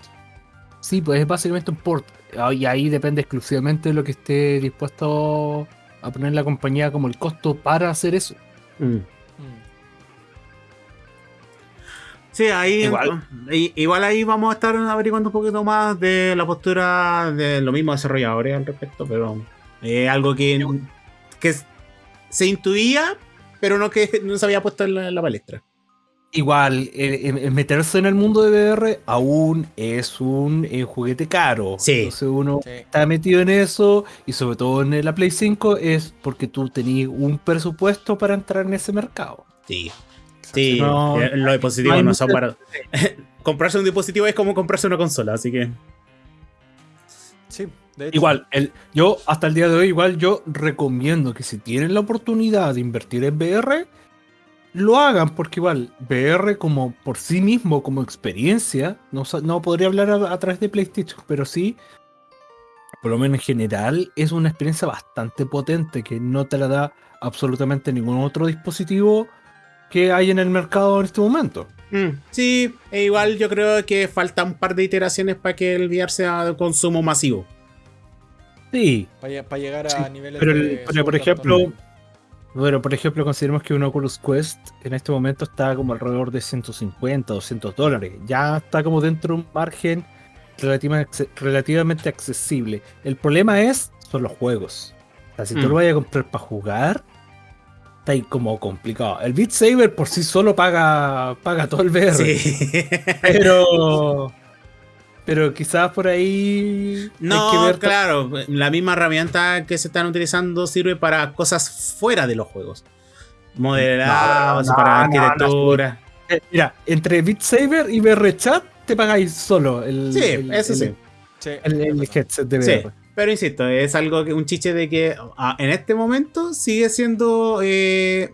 Sí, pues es básicamente un port. Ah, Y ahí depende exclusivamente de lo que esté dispuesto a poner la compañía como el costo para hacer eso. mm. Mm. Sí, ahí Igual. igual ahí vamos a estar averiguando un poquito más de la postura de los mismos desarrolladores al respecto, pero es algo que, que se intuía, pero no que no se había puesto en la, en la palestra. Igual, el, el- el meterse en el mundo de VR aún es un eh, juguete caro. Sí. Entonces uno Sí. está metido en eso y sobre todo en la Play 5 es porque tú tenías un presupuesto para entrar en ese mercado. Sí. Sí, No, eh, los dispositivos no son para. comprarse un dispositivo es como comprarse una consola, así que. Sí. Igual, el, yo hasta el día de hoy, igual yo recomiendo que si tienen la oportunidad de invertir en VR, lo hagan, porque igual VR como por sí mismo, como experiencia, no, no podría hablar a, a través de PlayStation, pero sí, por lo menos en general, es una experiencia bastante potente que no te la da absolutamente ningún otro dispositivo que hay en el mercado en este momento. Mm, sí, e igual yo creo que falta un par de iteraciones para que el VR sea de consumo masivo. Sí, Para, llegar a Sí, niveles pero, el- de pero por ejemplo. Bueno, por ejemplo, consideremos que un Oculus Quest en este momento está como alrededor de 150, 200 dólares. Ya está como dentro de un margen relativa- relativamente accesible. El problema es, son los juegos. O sea, si tú Mm. lo vayas a comprar para jugar, está ahí como complicado. El Beat Saber por sí solo paga, paga todo el VR. Sí. Pero... Pero quizás por ahí... hay que No, ver claro, la misma herramienta que se están utilizando sirve para cosas fuera de los juegos. Modelados, No, no, para no, no, arquitectura. Eh, Mira, entre Beat Saber y VR Chat te pagáis solo el, Sí, el- eso el- sí. Sí, el- el headset de Sí, VR. pero insisto, es algo que un chiche de que ah, en este momento sigue siendo eh,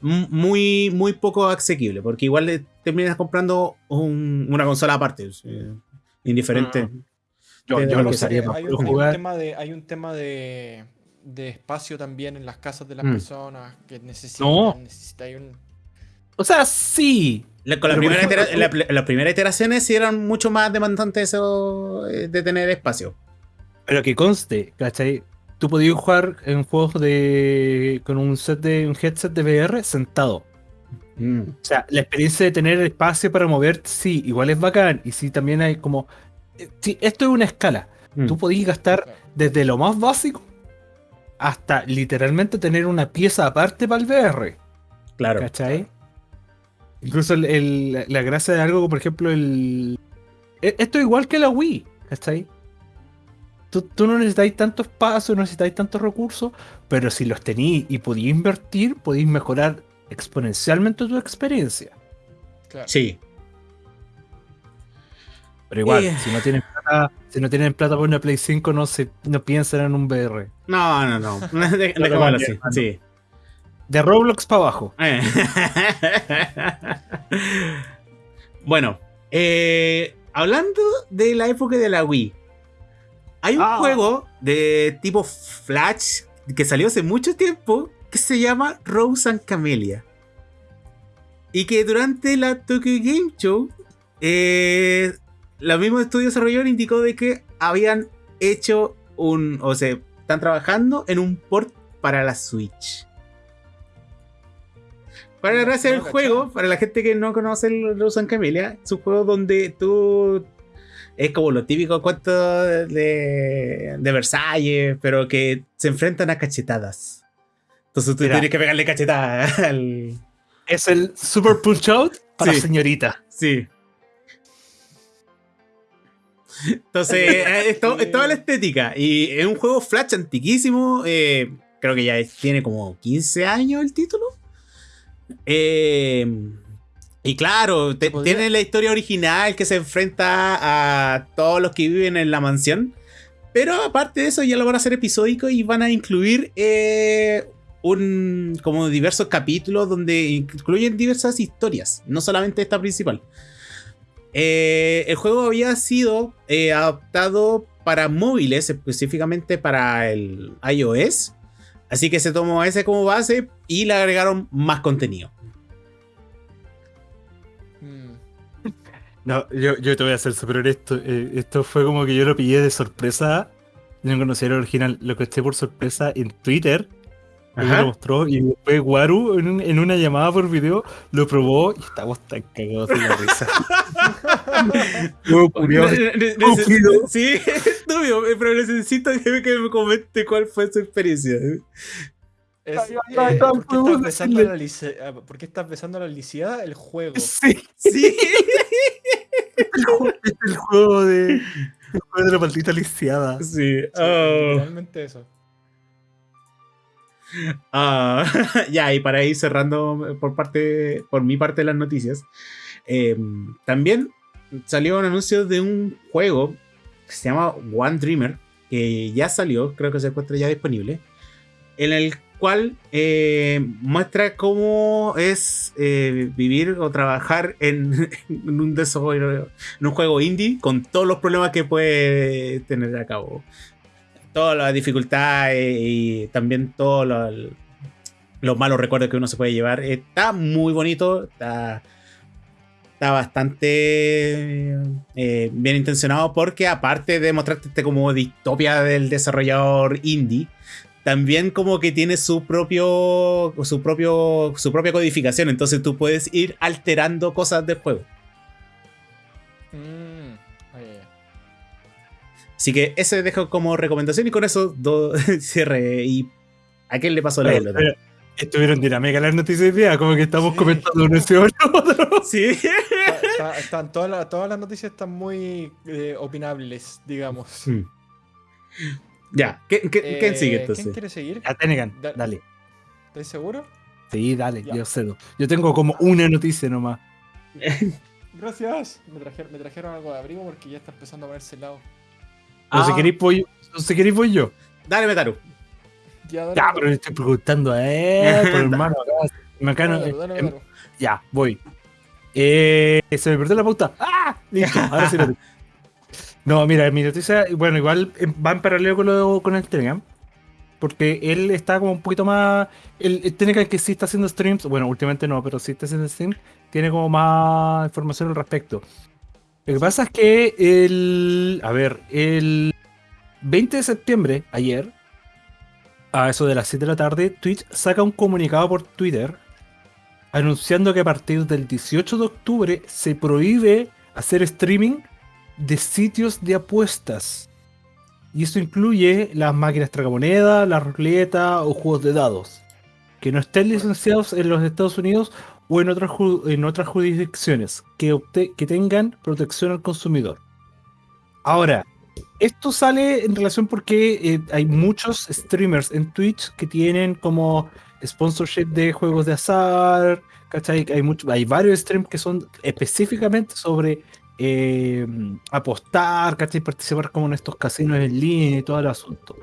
muy, muy poco asequible, porque igual terminas comprando un- una consola aparte, eh, indiferente. Mm. Yo, de yo lo usaría hay, un, hay tema de, hay un tema de, de espacio también en las casas de las Mm. personas que necesitan. No. necesita- hay un- O sea, sí. La- con la primera ejemplo, itera- la- las primeras iteraciones sí eran mucho más demandantes eso, eh, de tener espacio. Pero que conste, ¿cachai? Tú podías jugar en juegos de con un set de un headset de VR sentado. Mm. O sea, la experiencia de tener espacio para moverte, sí, igual es bacán. Y sí, también hay como. eh, Sí, esto es una escala. Mm. Tú podías gastar desde lo más básico hasta literalmente tener una pieza aparte para el VR. Claro. ¿Cachai? Incluso el- el- la- gracia de algo, como por ejemplo, el. e- Esto es igual que la Wii, ¿cachai? Tú, tú no necesitáis tanto espacio, no necesitáis tantos recursos, pero si los tenéis y podéis invertir, podéis mejorar exponencialmente tu experiencia. claro. Sí. Pero igual, Eh. si no tienen plata, si no tienen plata por una Play 5, no se no piensen en un VR. No, no, no. Así. Sí. De Roblox para abajo. Eh. bueno, eh, hablando de la época de la Wii, hay un Ah. juego de tipo Flash que salió hace mucho tiempo que se llama Rose and Camellia. Y que durante la Tokyo Game Show, eh, la misma estudio desarrollador indicó de que habían hecho un, o sea, están trabajando en un port para la Switch. Para la gracia del juego, para la gente que no conoce el Rose and Camellia, es un juego donde tú es como lo típico cuento de, de Versalles, pero que se enfrentan a cachetadas. Entonces tú Mira. tienes que pegarle cachetadas al. Es el Super Punch Out para Sí. señorita. Sí. Entonces, eh, es, to- es toda la estética. Y es un juego Flash antiquísimo. eh, creo que ya es- tiene como 15 años el título. Eh, y claro, tiene la historia original que se enfrenta a todos los que viven en la mansión. Pero aparte de eso, ya lo van a hacer episódico y van a incluir eh, un como diversos capítulos donde incluyen diversas historias, no solamente esta principal. Eh, el juego había sido eh, adaptado para móviles, específicamente para el iOS. Así que se tomó ese como base y le agregaron más contenido. Mm, No, yo, yo te voy a ser súper honesto. eh, esto fue como que yo lo pillé de sorpresa. Yo no conocía el original. Lo caché por sorpresa en Twitter. Lo mostró y después Waru en, un- en una llamada por video lo probó y estábamos tan cagados de la risa. Estuvo curioso. Estúpido. Sí, estúpido, pero necesito que me comente cuál fue su experiencia. Es, eh, ay, ¿por, qué estás besando la lice- ah, ¿Por qué estás besando a la lisiada? El juego. Sí, Sí. el juego, es el juego de, el juego de la maldita lisiada. Sí. Sí, oh. Literalmente eso. Ah, ya, y para ir cerrando por parte, por mi parte las noticias, eh, también salió un anuncio de un juego que se llama One Dreamer, que ya salió, creo que se encuentra ya disponible, en el cual eh, muestra cómo es eh, vivir o trabajar en, en un desarrollo, en un juego indie con todos los problemas que puede tener a cabo todas las dificultades y también todos los, los malos recuerdos que uno se puede llevar. Está muy bonito, está, está bastante eh, bien intencionado porque aparte de mostrarte este como distopia del desarrollador indie, también como que tiene su propio su propio su propia codificación, entonces tú puedes ir alterando cosas del juego. Así que ese dejo como recomendación y con eso do- cierre. ¿Y a quién le pasó la pelota? pero Estuvieron dinámicas las noticias de día, como que estamos Sí. comentando uno otro. Sí. Está- está- están todas, las, todas las noticias están muy eh, opinables, digamos. Mm. Ya, ¿qué- qué- ¿quién Eh, sigue ¿Quién entonces? quiere seguir? Ya, Tenegan, Da- dale. ¿Estás seguro? Sí, dale, Ya. yo cedo. Yo tengo como una noticia nomás. Gracias. Me trajeron, me trajeron algo de abrigo porque ya está empezando a ponerse helado. No si Ah. queréis voy, no si queréis voy yo. Dale, Metaru. Ya, dale, Ya, dale, pero le estoy preguntando a él, por hermano. acá, dale, dale, em, dale. Ya, voy. Eh, se me perdió la pauta. ¡Ah! Listo, ahora sí lo tengo. No, mira, mi noticia, bueno, igual eh, va en paralelo con, lo, con el Telegram. Porque él está como un poquito más. El, el Telegram que sí está haciendo streams, bueno, últimamente no, pero sí está haciendo streams, tiene como más información al respecto. Lo que pasa es que el. A ver, el 20 de septiembre, ayer, a eso de las 7 de la tarde, Twitch saca un comunicado por Twitter anunciando que a partir del 18 de octubre se prohíbe hacer streaming de sitios de apuestas. Y eso incluye las máquinas tragamonedas, la ruleta o juegos de dados. Que no estén licenciados en los Estados Unidos o en otras, en otras jurisdicciones que, que tengan protección al consumidor. Ahora, esto sale en relación porque eh, hay muchos streamers en Twitch que tienen como sponsorship de juegos de azar, ¿cachai? Hay, mucho, hay varios streams que son específicamente sobre eh, apostar, ¿cachai? Participar como en estos casinos en línea y todo el asunto.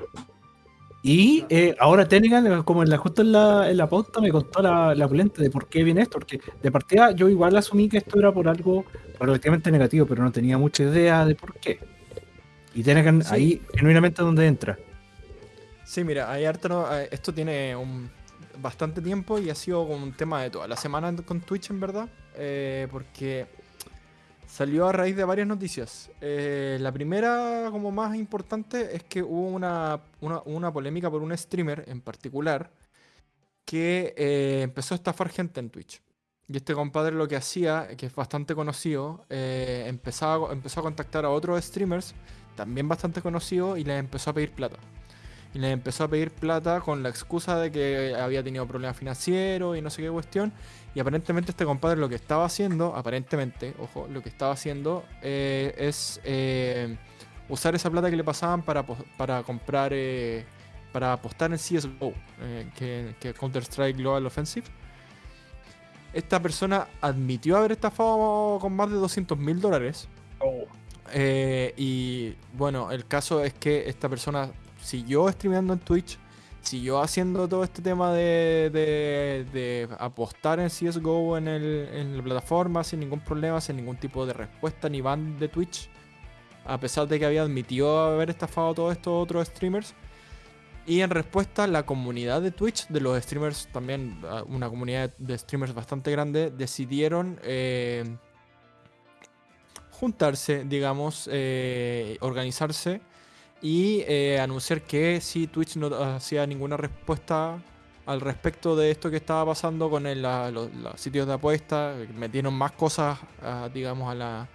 Y eh, ahora Telegram, como en la, justo en la, en la pauta, me contó la, la polenta de por qué viene esto, porque de partida yo igual asumí que esto era por algo relativamente negativo, pero no tenía mucha idea de por qué. Y Telegram Sí. ahí genuinamente donde entra. Sí, mira, hay harto eh, esto tiene un, bastante tiempo y ha sido un tema de toda la semana con Twitch, en verdad. eh, porque salió a raíz de varias noticias. Eh, la primera, como más importante, es que hubo una, una, polémica por un streamer en particular que eh, empezó a estafar gente en Twitch. Y este compadre lo que hacía, que es bastante conocido, eh, empezaba, empezó a contactar a otros streamers, también bastante conocidos, y les empezó a pedir plata. Y les empezó a pedir plata con la excusa de que había tenido problemas financieros y no sé qué cuestión. Y aparentemente este compadre lo que estaba haciendo, aparentemente, ojo, lo que estaba haciendo eh, es eh, usar esa plata que le pasaban para, para comprar, eh, para apostar en CSGO, que, que Counter-Strike Global Offensive. Esta persona admitió haber estafado con más de 200 mil dólares. Eh, y bueno, el caso es que esta persona siguió streameando en Twitch, siguió haciendo todo este tema de, de- de apostar en CSGO en, en la plataforma sin ningún problema, sin ningún tipo de respuesta ni ban de Twitch, a pesar de que había admitido haber estafado a todos estos otros streamers. Y en respuesta, la comunidad de Twitch, de los streamers, también ah, una comunidad de streamers bastante grande, decidieron eh, juntarse, digamos, eh, organizarse y eh, anunciar que si Twitch no hacía ninguna respuesta al respecto de esto que estaba pasando con el- los, sitios de apuesta, metieron más cosas, ah, digamos, a,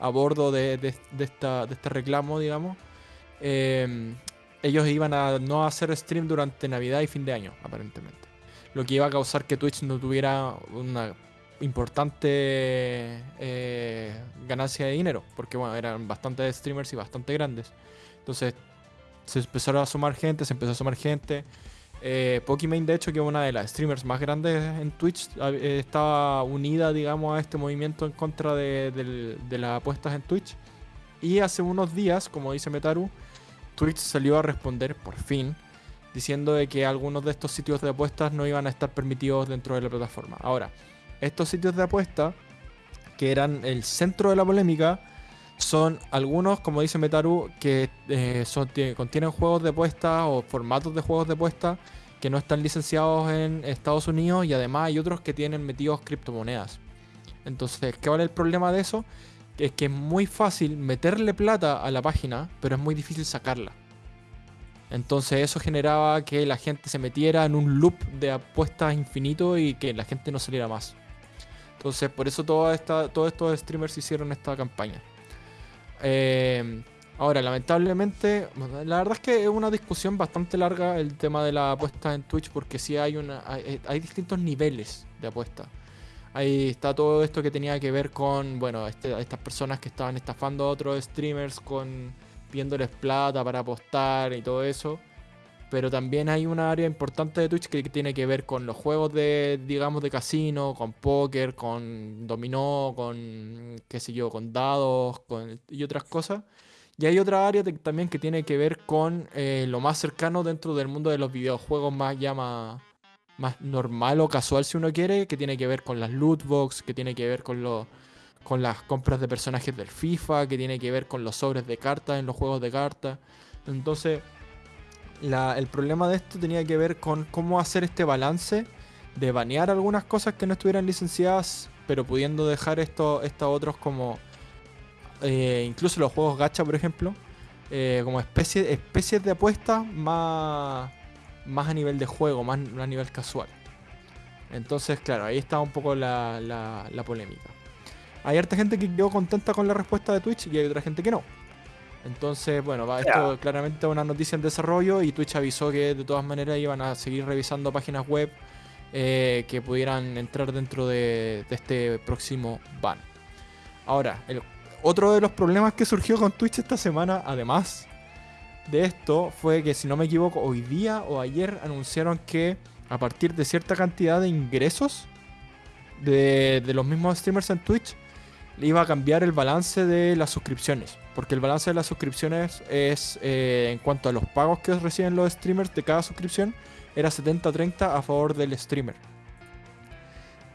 a bordo de, esta, de este reclamo, digamos. eh, ellos iban a no hacer stream durante Navidad y fin de año, aparentemente. Lo que iba a causar que Twitch no tuviera una importante eh, ganancia de dinero, porque bueno, eran bastantes streamers y bastante grandes. Entonces se empezaron a sumar gente, se empezó a sumar gente. Eh, Pokimane, de hecho, que es una de las streamers más grandes en Twitch, eh, estaba unida, digamos, a este movimiento en contra de, de las apuestas en Twitch. Y hace unos días, como dice Metaru, Twitch salió a responder por fin, diciendo de que algunos de estos sitios de apuestas no iban a estar permitidos dentro de la plataforma. Ahora, estos sitios de apuesta, que eran el centro de la polémica, son algunos, como dice Metaru, que eh, contienen juegos de apuesta o formatos de juegos de apuesta que no están licenciados en Estados Unidos y además hay otros que tienen metidos criptomonedas. Entonces, ¿qué vale el problema de eso? Es que es muy fácil meterle plata a la página, pero es muy difícil sacarla. Entonces eso generaba que la gente se metiera en un loop de apuestas infinito y que la gente no saliera más. Entonces por eso todos estos streamers hicieron esta campaña. Eh, ahora, lamentablemente, la verdad es que es una discusión bastante larga el tema de la apuesta en Twitch porque sí hay, una, hay, distintos niveles de apuesta. Ahí está todo esto que tenía que ver con, bueno, este, estas personas que estaban estafando a otros streamers con pidiéndoles plata para apostar y todo eso. Pero también hay una área importante de Twitch que tiene que ver con los juegos de, digamos, de casino, con póker, con dominó, con, qué sé yo, con dados con, y otras cosas. Y hay otra área también que tiene que ver con eh, lo más cercano dentro del mundo de los videojuegos más ya más, normal o casual si uno quiere, que tiene que ver con las loot box, que tiene que ver con los con las compras de personajes del FIFA, que tiene que ver con los sobres de cartas en los juegos de cartas. Entonces, el problema de esto tenía que ver con cómo hacer este balance de banear algunas cosas que no estuvieran licenciadas, pero pudiendo dejar estos otros como... Eh, incluso los juegos gacha, por ejemplo, eh, como especie, especies de apuestas más, más a nivel de juego, más a nivel casual. Entonces, claro, ahí está un poco la, la polémica. Hay harta gente que quedó contenta con la respuesta de Twitch y hay otra gente que no. Entonces, bueno, va, esto claramente es una noticia en desarrollo y Twitch avisó que de todas maneras iban a seguir revisando páginas web eh, que pudieran entrar dentro de, este próximo ban. Ahora, el, otro de los problemas que surgió con Twitch esta semana, además de esto, fue que si no me equivoco, hoy día o ayer anunciaron que a partir de cierta cantidad de ingresos de, de los mismos streamers en Twitch, iba a cambiar el balance de las suscripciones. Porque el balance de las suscripciones es, eh, en cuanto a los pagos que reciben los streamers de cada suscripción, era 70-30 a favor del streamer.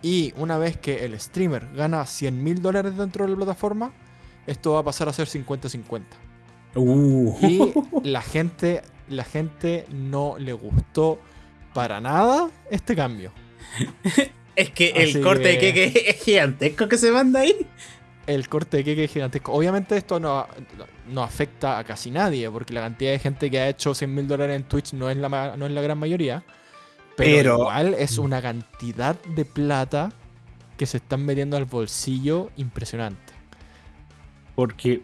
Y una vez que el streamer gana 100 mil dólares dentro de la plataforma, esto va a pasar a ser 50-50. Uh. Y la gente, la gente no le gustó para nada este cambio. Es que el corte de queque es gigantesco que se manda ahí. El corte de queque es gigantesco. Obviamente esto no, no afecta a casi nadie, porque la cantidad de gente que ha hecho 100 mil dólares en Twitch no es, la, no es la gran mayoría. Pero, igual es una cantidad de plata que se están metiendo al bolsillo impresionante. Porque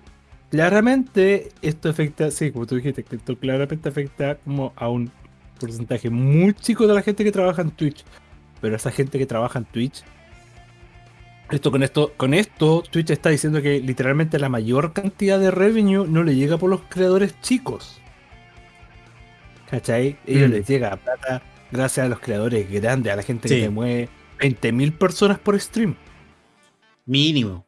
claramente esto afecta, sí, como tú dijiste, esto claramente afecta como a un porcentaje muy chico de la gente que trabaja en Twitch. Pero esa gente que trabaja en Twitch. Esto con esto, con esto, Twitch está diciendo que literalmente la mayor cantidad de revenue no le llega por los creadores chicos. ¿Cachai? Ellos mm. les llega plata gracias a los creadores grandes, a la gente que mueve 20.000 personas por stream. Mínimo.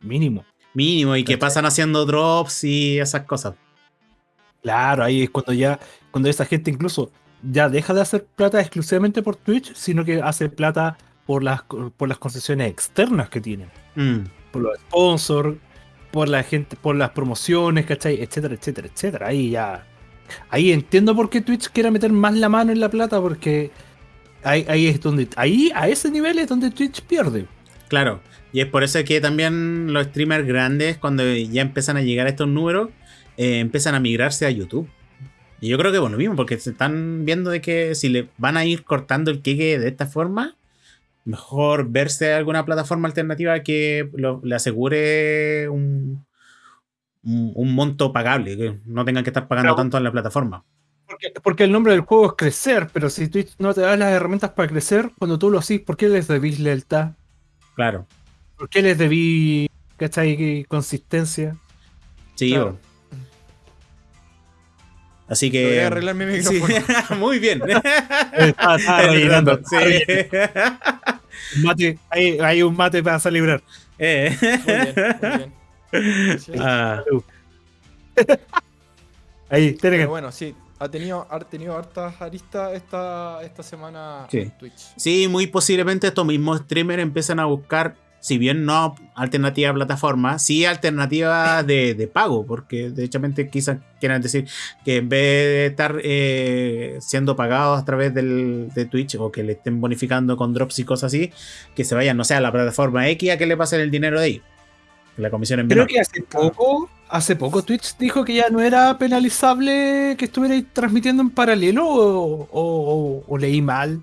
Mínimo. Mínimo, y que pasan haciendo drops y esas cosas. Claro, ahí es cuando ya, cuando esa gente incluso ya deja de hacer plata exclusivamente por Twitch, sino que hace plata por las, por las concesiones externas que tienen. Mm. Por los sponsors, por la gente, por las promociones, ¿cachai? Etcétera, etcétera, etcétera. Ahí ya. Ahí entiendo por qué Twitch quiere meter más la mano en la plata, porque ahí, ahí es donde. Ahí, a ese nivel es donde Twitch pierde. Claro. Y es por eso que también los streamers grandes, cuando ya empiezan a llegar a estos números, eh, empiezan a migrarse a YouTube. Y yo creo que bueno, mismo, porque se están viendo de que si le van a ir cortando el queque de esta forma, mejor verse alguna plataforma alternativa que le asegure un, un, un monto pagable, que no tengan que estar pagando Claro. tanto en la plataforma. Porque, porque el nombre del juego es crecer, pero si Twitch no te da las herramientas para crecer, cuando tú lo haces, ¿por qué les debís lealtad? Claro. ¿Por qué les debí, cachai, consistencia? Sí, Claro. Así Voy que. a arreglar mi Sí, micrófono. muy bien. Estaba rellenando. Sí. Mate, hay, hay un mate para celebrar. Eh. Muy bien, muy bien. Sí. Ah, Ahí, tiene que. bueno, sí, ha tenido, ha tenido hartas aristas esta, esta semana Sí. en Twitch. Sí, muy posiblemente estos mismos streamers empiezan a buscar, si bien no alternativa a plataforma, sí alternativa de, de pago, porque derechamente quizás quieran decir que en vez de estar eh, siendo pagados a través del, de Twitch o que le estén bonificando con drops y cosas así, que se vayan, no sé, a la plataforma X a que le pasen el dinero de ahí. La comisión es Creo menor. que hace poco, hace poco Twitch dijo que ya no era penalizable que estuvierais transmitiendo en paralelo o, o- o- o leí mal.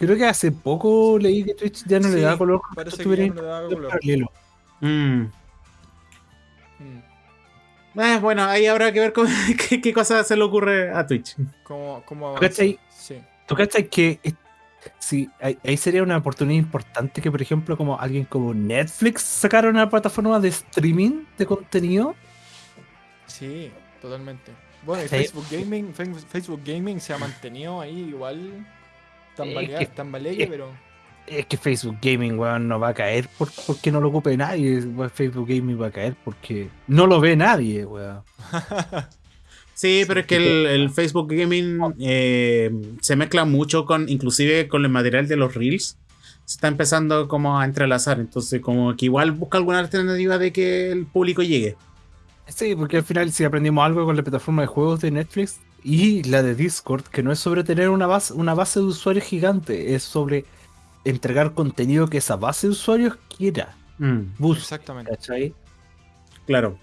Creo que hace poco leí que Twitch ya no le da color Parece que ya estuvierais no le da en color. paralelo. Mm. Mm. Eh, bueno, ahí habrá que ver cómo- qué, qué cosa se le ocurre a Twitch. ¿Cómo, cómo ¿Cachai? Sí. ¿Tú cachas que sí, ahí, ahí sería una oportunidad importante que, por ejemplo, como alguien como Netflix sacara una plataforma de streaming de contenido? Sí, totalmente. Bueno, y. Facebook Gaming, Facebook Gaming se ha mantenido ahí igual tambalea, Es que- es- pero Es que Facebook Gaming, weón, no va a caer por, porque no lo ocupe nadie. Facebook Gaming va a caer porque no lo ve nadie, weón. Sí, pero es que el, el Facebook Gaming eh, se mezcla mucho con, inclusive con el material de los Reels. Se está empezando como a entrelazar, entonces como que igual busca alguna alternativa de que el público llegue. Sí, porque al final si aprendimos algo con la plataforma de juegos de Netflix y la de Discord, que no es sobre tener una base, una base de usuarios gigante, es sobre entregar contenido que esa base de usuarios quiera. Busca, exactamente. ¿cachai? Claro.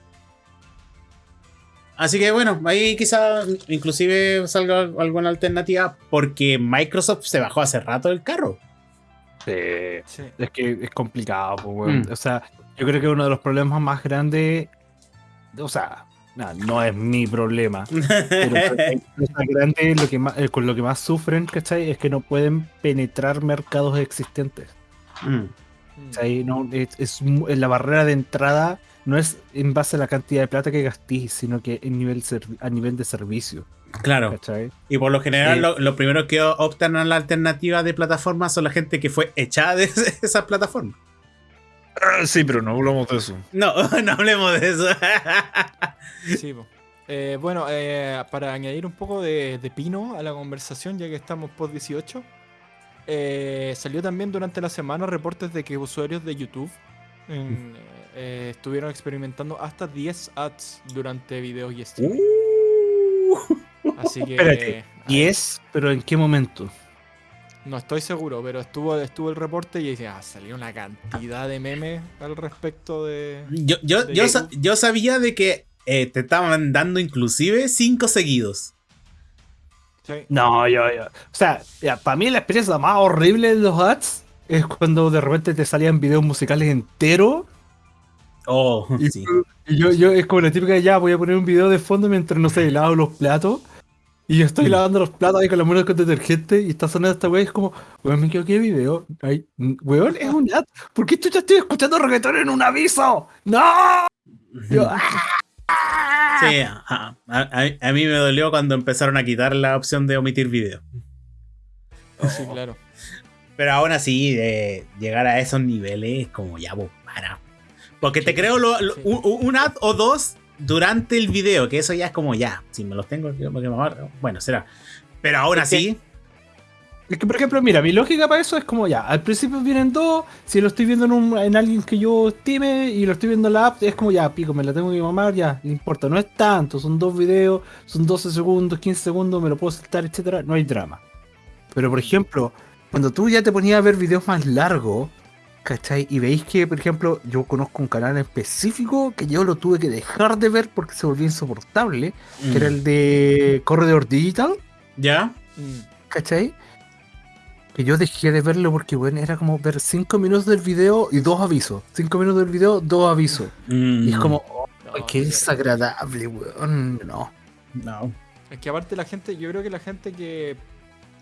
Así que bueno, ahí quizá inclusive salga alguna alternativa porque Microsoft se bajó hace rato del carro. Sí. Sí. Es que es complicado, pues. Mm. O sea, yo creo que uno de los problemas más grandes, o sea, nah, no es mi problema, pero lo que más, eh, con lo que más sufren, ¿cachai? Es que no pueden penetrar mercados existentes. Mm. ¿cachai? No, es, es mu- la barrera de entrada no es en base a la cantidad de plata que gastís, sino que en nivel a nivel de servicio, Claro. ¿cachai? Y por lo general, Sí. lo- los primeros que optan a la alternativa de plataforma son la gente que fue echada de esas plataformas. Sí, pero no hablamos de eso. No, no hablemos de eso. Sí, po. Eh, bueno, eh, para añadir un poco de, de pino a la conversación, ya que estamos post 18, eh, salió también durante la semana reportes de que usuarios de YouTube en, eh, estuvieron experimentando hasta 10 ads durante videos y streaming. Uh. Así que Espérate, ¿Y ahí- es? ¿Pero en qué momento? No estoy seguro, pero estuvo, estuvo el reporte y decía, ah, salió una cantidad de memes al respecto de. Yo, yo, De yo, YouTube. sa- yo sabía de que eh, te estaban dando inclusive cinco seguidos. Sí. No, yo, yo. O sea, para mí la experiencia más horrible de los ads es cuando de repente te salían videos musicales enteros. Oh, Y, sí. y yo, yo es como la típica de, ya voy a poner un video de fondo mientras no sé, lavo los platos. Y yo estoy lavando los platos ahí con las manos con detergente y está sonando esta wea y es como, weón, me equivoqué de video. Ay, weón, es un ad. ¿Por qué yo ya estoy escuchando reggaetón en un aviso? ¡No! Yo, ¡ah! Sí, ajá. a, a- a mí me dolió cuando empezaron a quitar la opción de omitir video. Sí, claro. Pero aún así, de llegar a esos niveles es como ya, vos, para. Porque te creo lo- lo- sí. un, un ad o dos durante el video, que eso ya es como ya. Si me los tengo, bueno, será. Pero aún así, Es que, por ejemplo, mira, mi lógica para eso es como ya, al principio vienen dos, si lo estoy viendo en, un- en alguien que yo estime y lo estoy viendo en la app, es como ya, pico, me la tengo que mamar, ya, no importa, no es tanto, son dos videos, son 12 segundos, 15 segundos, me lo puedo saltar, etcétera, no hay drama. Pero, por ejemplo, cuando tú ya te ponías a ver videos más largos, ¿cachai? Y veis que, por ejemplo, yo conozco un canal específico que yo lo tuve que dejar de ver porque se volvió insoportable, que era mm, el de Corredor Digital. ya. Mm. ¿cachai? que yo dejé de verlo porque, bueno, era como ver 5 minutos del video y dos avisos. 5 minutos del video, dos avisos. Y es Mm, como, oh, No, qué qué desagradable, weón. No. No. Es que aparte la gente, yo creo que la gente que.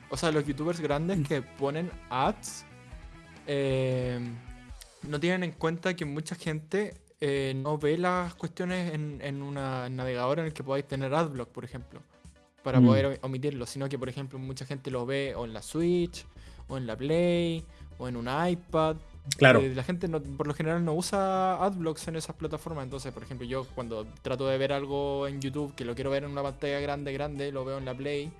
O sea, los youtubers grandes que ponen ads. Eh, no tienen en cuenta que mucha gente eh, no ve las cuestiones en, en una navegador en el que podáis tener adblock, por ejemplo. Para Mm. poder omitirlo. Sino que, por ejemplo, mucha gente lo ve o en la Switch, o en la Play, o en un iPad. Claro. Eh, la gente no- por lo general no usa adblocks en esas plataformas. Entonces, por ejemplo, yo cuando trato de ver algo en YouTube que lo quiero ver en una pantalla grande, grande, lo veo en la Play.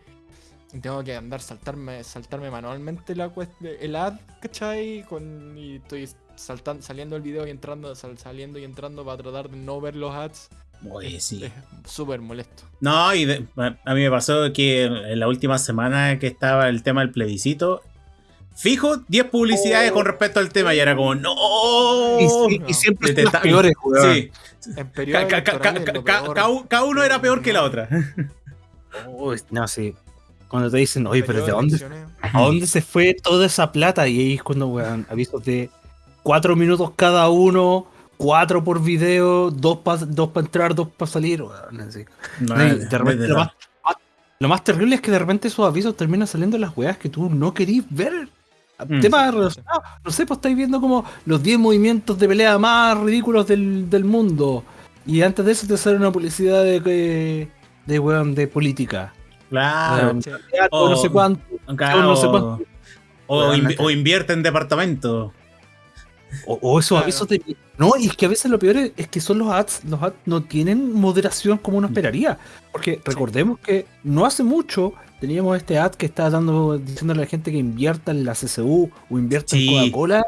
Y tengo que andar saltarme, saltarme manualmente la cuest- el ad, ¿cachai? Con, y estoy saltando, saliendo el video y entrando, sal- saliendo y entrando para tratar de no ver los ads. Oye, sí. Es súper molesto. No, y de- a mí me pasó que en la última semana que estaba el tema del plebiscito, fijo 10 publicidades con respecto al tema y era como, no. Y, no. y siempre son las peores. Sí, En periodo ca- ca- ca- electoral es ca- lo ca- peor. cada, cada uno era peor que la otra. Uy, no, sí. Cuando te dicen, oye, pero ¿de dónde. ¿a dónde se fue toda esa plata? Y ahí es cuando, weón, avisos de cuatro minutos cada uno, cuatro por video, dos para dos pa entrar, dos para salir, weón, así. No, de repente lo, de- más, lo más terrible es que de repente esos avisos terminan saliendo en las weas que tú no querís ver. Mm. Temas relacionados. No sé, pues estáis viendo como los 10 movimientos de pelea más ridículos del, del mundo. Y antes de eso te sale una publicidad de, que- de, weón, de política. Claro. O no sé cuánto. Claro, no sé cuánto. o, invierte en departamento. O, o esos Claro. avisos de. No, y es que a veces lo peor es, es que son los ads. Los ads no tienen moderación como uno esperaría. Porque recordemos que no hace mucho teníamos este ad que estaba dando, diciéndole a la gente que invierta en la CCU o invierta Sí. en Coca-Cola.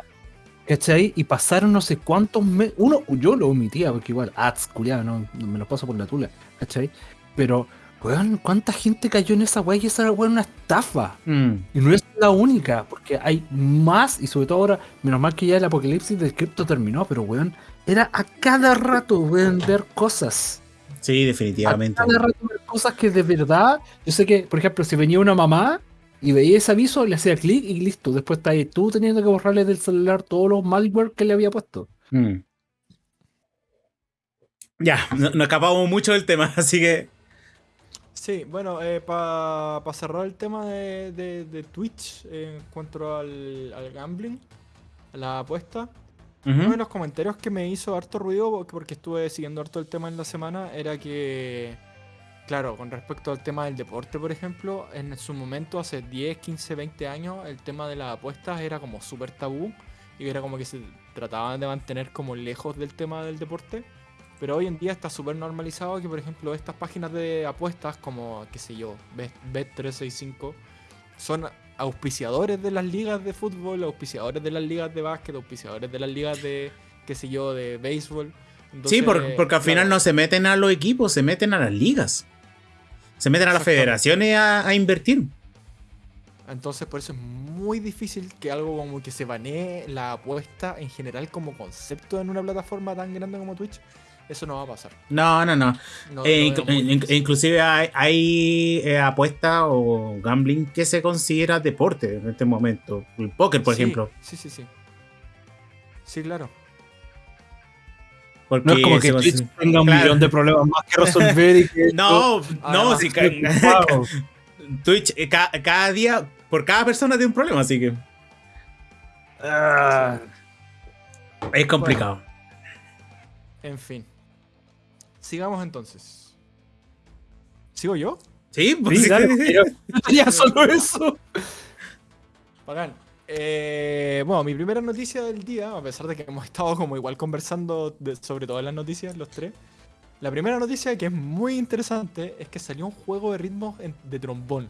¿Cachai? Y pasaron no sé cuántos meses. Uno, yo lo omitía, porque igual, ads, culiado, no, no me los paso por la tula. ¿Cachai? Pero, weón, ¿cuánta gente cayó en esa weá? Y esa weá era una estafa. Mm. Y no es la única, porque hay más, y sobre todo ahora, menos mal que ya el apocalipsis del cripto terminó, pero weón, era a cada rato, weón, ver cosas. Sí, A definitivamente. cada rato ver cosas que de verdad, yo sé que, por ejemplo, si venía una mamá y veía ese aviso, le hacía clic y listo. Después está ahí tú teniendo que borrarle del celular todos los malware que le había puesto. Mm. Ya, no- nos escapamos mucho del tema, así que. Sí, bueno, para cerrar el tema de, de- de Twitch eh, en cuanto al, al gambling, a la apuesta, uno de los comentarios que me hizo harto ruido, porque- porque estuve siguiendo harto el tema en la semana, era que, claro, con respecto al tema del deporte, por ejemplo, en su momento, hace 10, 15, 20 años, el tema de las apuestas era como súper tabú y era como que se trataban de mantener como lejos del tema del deporte. Pero hoy en día está súper normalizado que, por ejemplo, estas páginas de apuestas como, qué sé yo, Bet- Bet365, son auspiciadores de las ligas de fútbol, auspiciadores de las ligas de básquet, auspiciadores de las ligas de, qué sé yo, de béisbol. Sí, Entonces, por- porque al final no se meten a los equipos, se meten a las ligas. Se meten a las federaciones a, a invertir. Entonces, por eso es muy difícil que algo como que se banee la apuesta en general como concepto en una plataforma tan grande como Twitch. Eso no va a pasar. No, no, no. No, Eh, inclusive hay, hay, eh, apuestas o gambling que se considera deporte en este momento. El póker, por Sí, ejemplo. Sí, sí, sí. Sí, claro. Porque No es como que Twitch tenga un Claro. millón de problemas más que resolver y que. No, no, Además, si ca-. Twitch eh, ca- cada día, por cada persona tiene un problema, así que Ah, es complicado. En fin. Sigamos entonces. ¿Sigo yo? Sí, pues sí, tenía solo eso. Bacán. Eh, bueno, mi primera noticia del día, a pesar de que hemos estado como igual conversando de- sobre todas las noticias, los tres. La primera noticia, que es muy interesante, es que salió un juego de ritmos de trombón.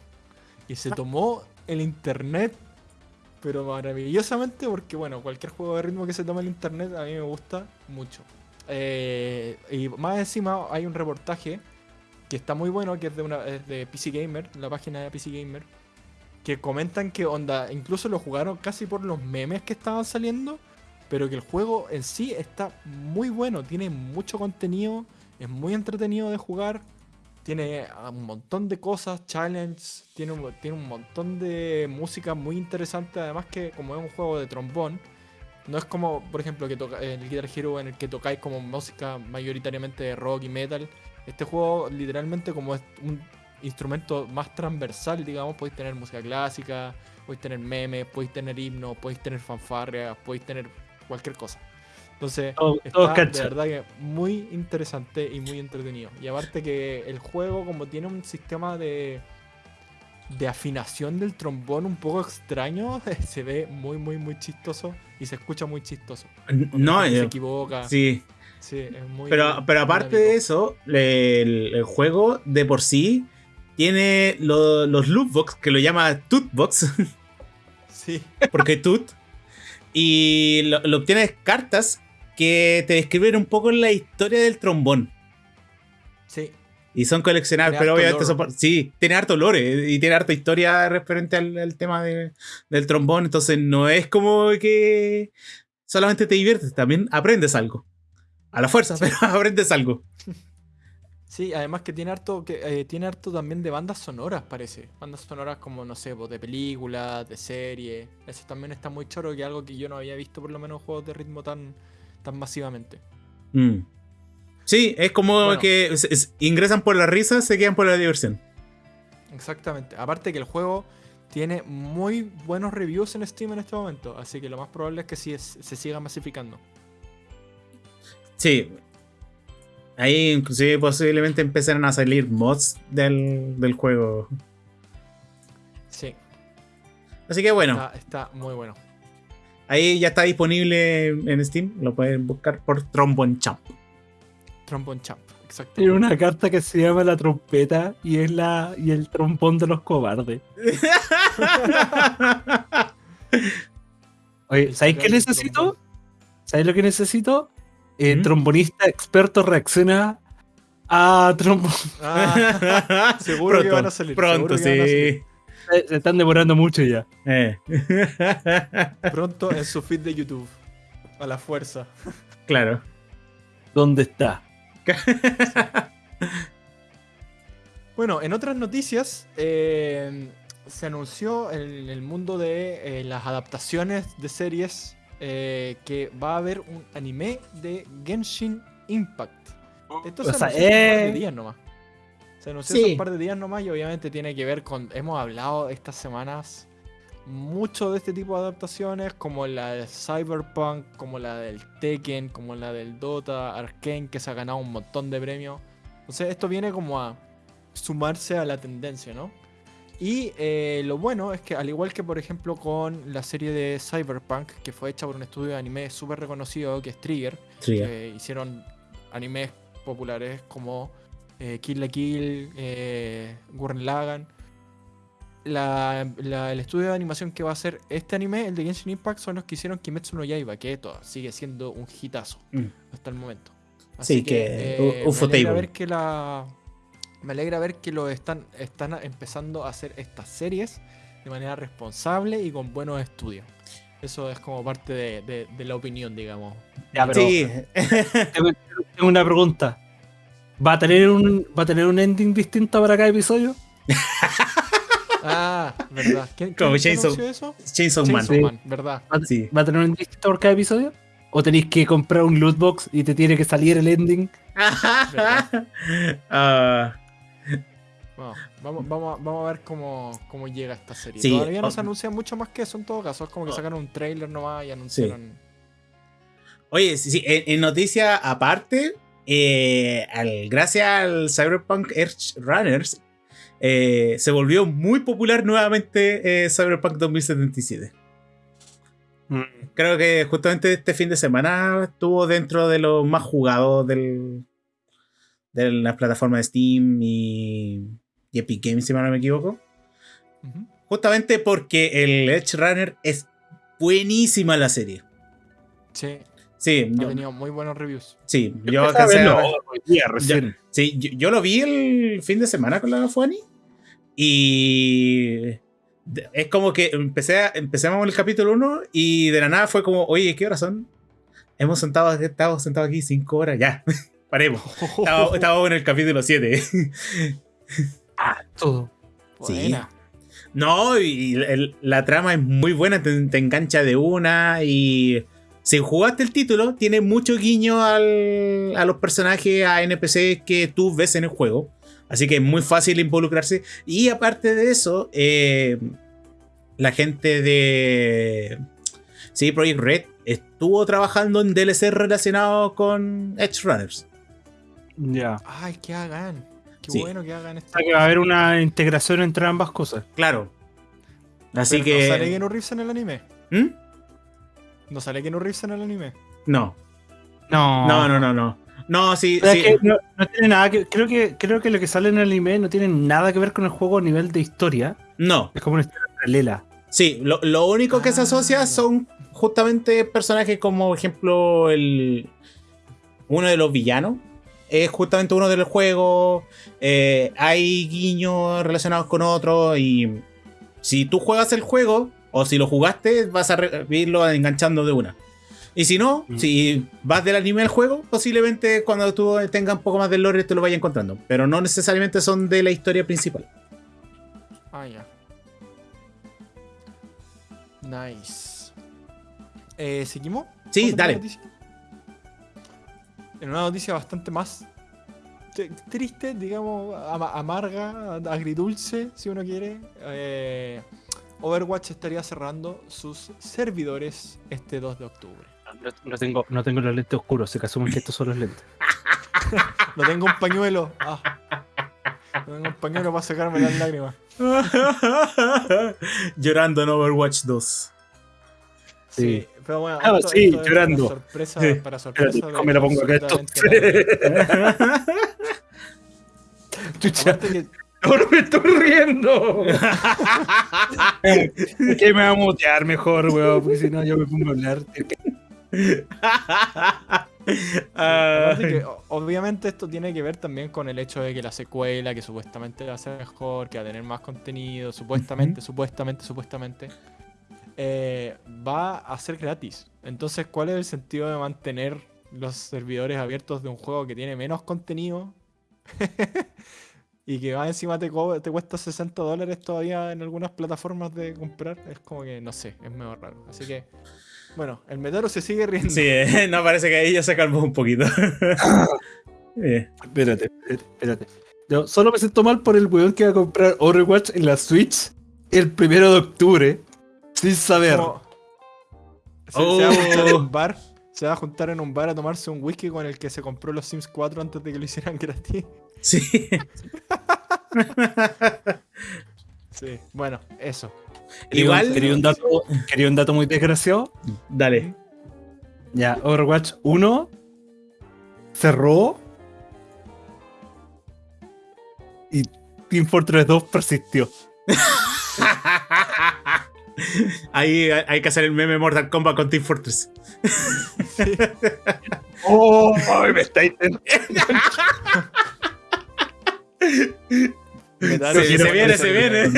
Y se tomó el internet, pero maravillosamente, porque bueno, cualquier juego de ritmo que se tome el internet a mí me gusta mucho. Eh, y más encima hay un reportaje que está muy bueno, que es de, una, es de PC Gamer, la página de PC Gamer, que comentan que onda, incluso lo jugaron casi por los memes que estaban saliendo, pero que el juego en sí está muy bueno, tiene mucho contenido, es muy entretenido de jugar, tiene un montón de cosas, challenge, tiene tiene un montón de música muy interesante. Además que como es un juego de trombón, no es como, por ejemplo, que toca, en el Guitar Hero en el que tocáis como música mayoritariamente de rock y metal. Este juego literalmente como es un instrumento más transversal, digamos, podéis tener música clásica, podéis tener memes, podéis tener himnos, podéis tener fanfarrias, podéis tener cualquier cosa. Entonces, está todo de verdad que muy interesante y muy entretenido. Y aparte que el juego, como tiene un sistema de, de afinación del trombón un poco extraño, se ve muy, muy, muy chistoso y se escucha muy chistoso. No, gente se eh, equivoca. sí. Sí, es muy. Pero, pero aparte de eso, el, el juego de por sí tiene lo- los lootbox que lo llama Tootbox, Sí, porque Toot. Y lo, lo obtienes cartas que te describen un poco la historia del trombón. sí. Y son coleccionables, pero obviamente son sí, tiene harto lore y tiene harta historia referente al, al tema de- del trombón. Entonces no es como que solamente te diviertes, también aprendes algo. A la fuerza, pero aprendes algo. Sí, además que tiene harto, que, eh, tiene harto también de bandas sonoras, parece. Bandas sonoras como, no sé, de películas, de series. Eso también está muy choro, que es algo que yo no había visto por lo menos en juegos de ritmo tan, tan masivamente. Mm. Sí, es como Bueno. que es- es- ingresan por la risa, se quedan por la diversión. Exactamente. Aparte que el juego tiene muy buenos reviews en Steam en este momento, así que lo más probable es que sí es- se siga masificando. Sí. Ahí inclusive posiblemente empezaron a salir mods del, del juego. Sí, Así que bueno, está, está muy bueno. ahí ya está disponible en Steam. Lo pueden buscar por Trombone Champ. Trombone Champ, exacto. Tiene una carta que se llama la trompeta y es la y el trombón de los cobardes. Oye, ¿sabéis qué necesito? ¿Sabéis lo que necesito? El ¿Mm? trombonista experto reacciona a trombón. Ah, seguro que van a salir, Pronto, sí. Se están demorando mucho ya. Eh. pronto en su feed de YouTube. A la fuerza. claro. ¿Dónde está? Bueno, en otras noticias, eh, se anunció en el mundo de eh, las adaptaciones de series eh, que va a haber un anime de Genshin Impact. Esto se O sea, anunció hace un par de días nomás. Se anunció Sí. hace un par de días nomás y obviamente tiene que ver con. Hemos hablado estas semanas mucho de este tipo de adaptaciones, como la de Cyberpunk, como la del Tekken, como la del Dota, Arkane, que se ha ganado un montón de premios. Entonces, esto viene como a sumarse a la tendencia, ¿no? Y eh, lo bueno es que, al igual que por ejemplo con la serie de Cyberpunk, que fue hecha por un estudio de anime súper reconocido que es Trigger, Sí, que hicieron animes populares como eh, Kill la Kill, eh, Gurren Lagann. La- la- el estudio de animación que va a hacer este anime, el de Genshin Impact, son los que hicieron Kimetsu no Yaiba, que esto sigue siendo un hitazo Mm. hasta el momento. Sí, que, eh, u- me alegra ver que la me alegra ver que lo están están empezando a hacer estas series de manera responsable y con buenos estudios. Eso es como parte de, de- de la opinión, digamos. Ya, pero Sí. tengo, tengo una pregunta. ¿Va a tener un va a tener un ending distinto para cada episodio? Ah, verdad. ¿Quién, Como quién Chainsaw- anunció eso? Chainsaw Man. Chainsaw Sí. Man, verdad. ¿Va, Sí. va a tener un distinto por cada episodio? ¿O tenéis que comprar un loot box y te tiene que salir el ending? Ah, Bueno, vamos, vamos, a, vamos a ver cómo, cómo llega esta serie. Sí, Todavía no oh. se anuncia mucho más que eso en todo caso. Es como que Oh. sacaron un trailer nomás y anunciaron. Oye, sí, sí, en, en noticia aparte, eh, al- gracias al Cyberpunk Edge Runners, eh, se volvió muy popular nuevamente eh, Cyberpunk 2077. Creo que justamente este fin de semana estuvo dentro de los más jugados del, de las plataformas de Steam y, y Epic Games, si no me equivoco. Justamente porque el Edge Runner es buenísima la serie. Sí, Sí, ha yo, tenido muy buenos reviews. sí, yo Yo alcancé a ver- hoy día, recién. Sí, yo, yo lo vi el fin de semana con la Fuani. Y es como que empecé a- empezamos el capítulo 1 y de la nada fue como, oye, ¿qué horas son? Hemos sentado, estado sentados aquí cinco horas ya. paremos. Estaba, estaba en el capítulo 7. Ah, todo. Sí. Buena. No, y el- la trama es muy buena, te, te engancha de una y si jugaste el título, tiene mucho guiño al- a los personajes, a NPC que tú ves en el juego. Así que es muy fácil involucrarse. Y aparte de eso, eh, la gente de sí, Project Red estuvo trabajando en DLC relacionados con Edge Runners. Ya. Ay, que hagan. Qué Sí. bueno que hagan esto. O sea, que va a haber una integración entre ambas cosas. Claro. Así Pero ¿No sale que. Keanu Reeves en el anime? ¿Mm? ¿No sale Keanu Reeves en el anime? No. No. No, no, no, no. No, sí, O sea, sí. es que no, no tiene nada que. Creo que, creo que lo que sale en el anime no tiene nada que ver con el juego a nivel de historia. No. Es como una historia paralela. Sí, lo, lo único que se Ah. asocia son justamente personajes como, por ejemplo, el. Uno de los villanos. Es justamente uno del juego. eh, hay guiños relacionados con otros. Y si tú juegas el juego, o si lo jugaste, vas a irlo enganchando de una. Y si no, Mm. si vas del anime al juego, posiblemente cuando tú tengas un poco más de lore te lo vayas encontrando. Pero no necesariamente son de la historia principal. Ah, ya. Nice. Eh, ¿Seguimos? Sí, ¿Otra dale. noticia? En una noticia bastante más triste, digamos, ama- amarga, agridulce, si uno quiere. eh, Overwatch estaría cerrando sus servidores este 2 de octubre. No, no tengo, no tengo los lentes oscuros, se que asumen que estos son los lentes. No tengo un pañuelo. Ah. No tengo un pañuelo para sacarme las lágrimas. Llorando en Overwatch 2. Sí, Sí. pero bueno. Ah, esto- sí, esto llorando. Para sorpresa, Sí. para sorpresa me lo pongo acá esto. Chucha, Aparte que ahora me estoy riendo. que me va a mutear mejor, weón, porque si no yo me pongo a hablar. Que, obviamente esto tiene que ver también con el hecho de que la secuela, que supuestamente va a ser mejor, que va a tener más contenido, supuestamente, supuestamente, supuestamente, eh, va a ser gratis. Entonces, ¿cuál es el sentido de mantener los servidores abiertos de un juego que tiene menos contenido? y que va encima te, cuesta 60 dólares todavía en algunas plataformas de comprar. Es como que, no sé, es medio raro. Así que, bueno, el metero se sigue riendo. Sí, eh, no parece que ahí ya se calmó un poquito. Eh, Espérate, espérate. Yo solo me siento mal por el weón que va a comprar Overwatch en la Switch el primero de octubre sin saber. Como- Se, se va a Oh. un bar. Se va a juntar en un bar a tomarse un whisky con el que se compró los Sims 4 antes de que lo hicieran gratis. sí. Sí. Bueno, eso. Igual- un, quería un dato, quería un dato muy desgraciado. Dale. Ya, Overwatch 1 cerró y Team Fortress 2 persistió. Ahí hay que hacer el meme Mortal Kombat con Team Fortress. ¡Oh! ay, me está intentando. Metal Sí, se viene, se viene.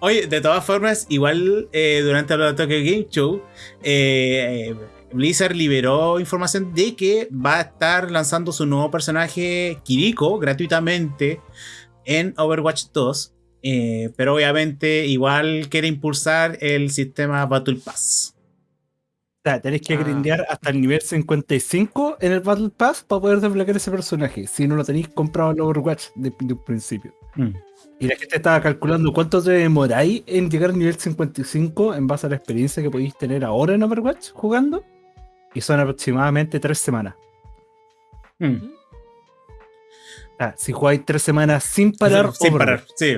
Oye, de todas formas, igual eh, durante el Tokyo Game Show, eh, Blizzard liberó información de que va a estar lanzando su nuevo personaje Kiriko gratuitamente en Overwatch 2. Eh, pero obviamente igual quiere impulsar el sistema Battle Pass. O sea, tenés que Ah. grindear hasta el nivel 55 en el Battle Pass para poder desbloquear ese personaje. Si no lo tenéis comprado en Overwatch de, de un principio. Mm. Y la gente estaba calculando cuánto te demoráis en llegar al nivel 55 en base a la experiencia que podéis tener ahora en Overwatch jugando. Y son aproximadamente tres semanas. Mm. O sea, si jugáis tres semanas sin parar, Sin Overwatch. parar, sí.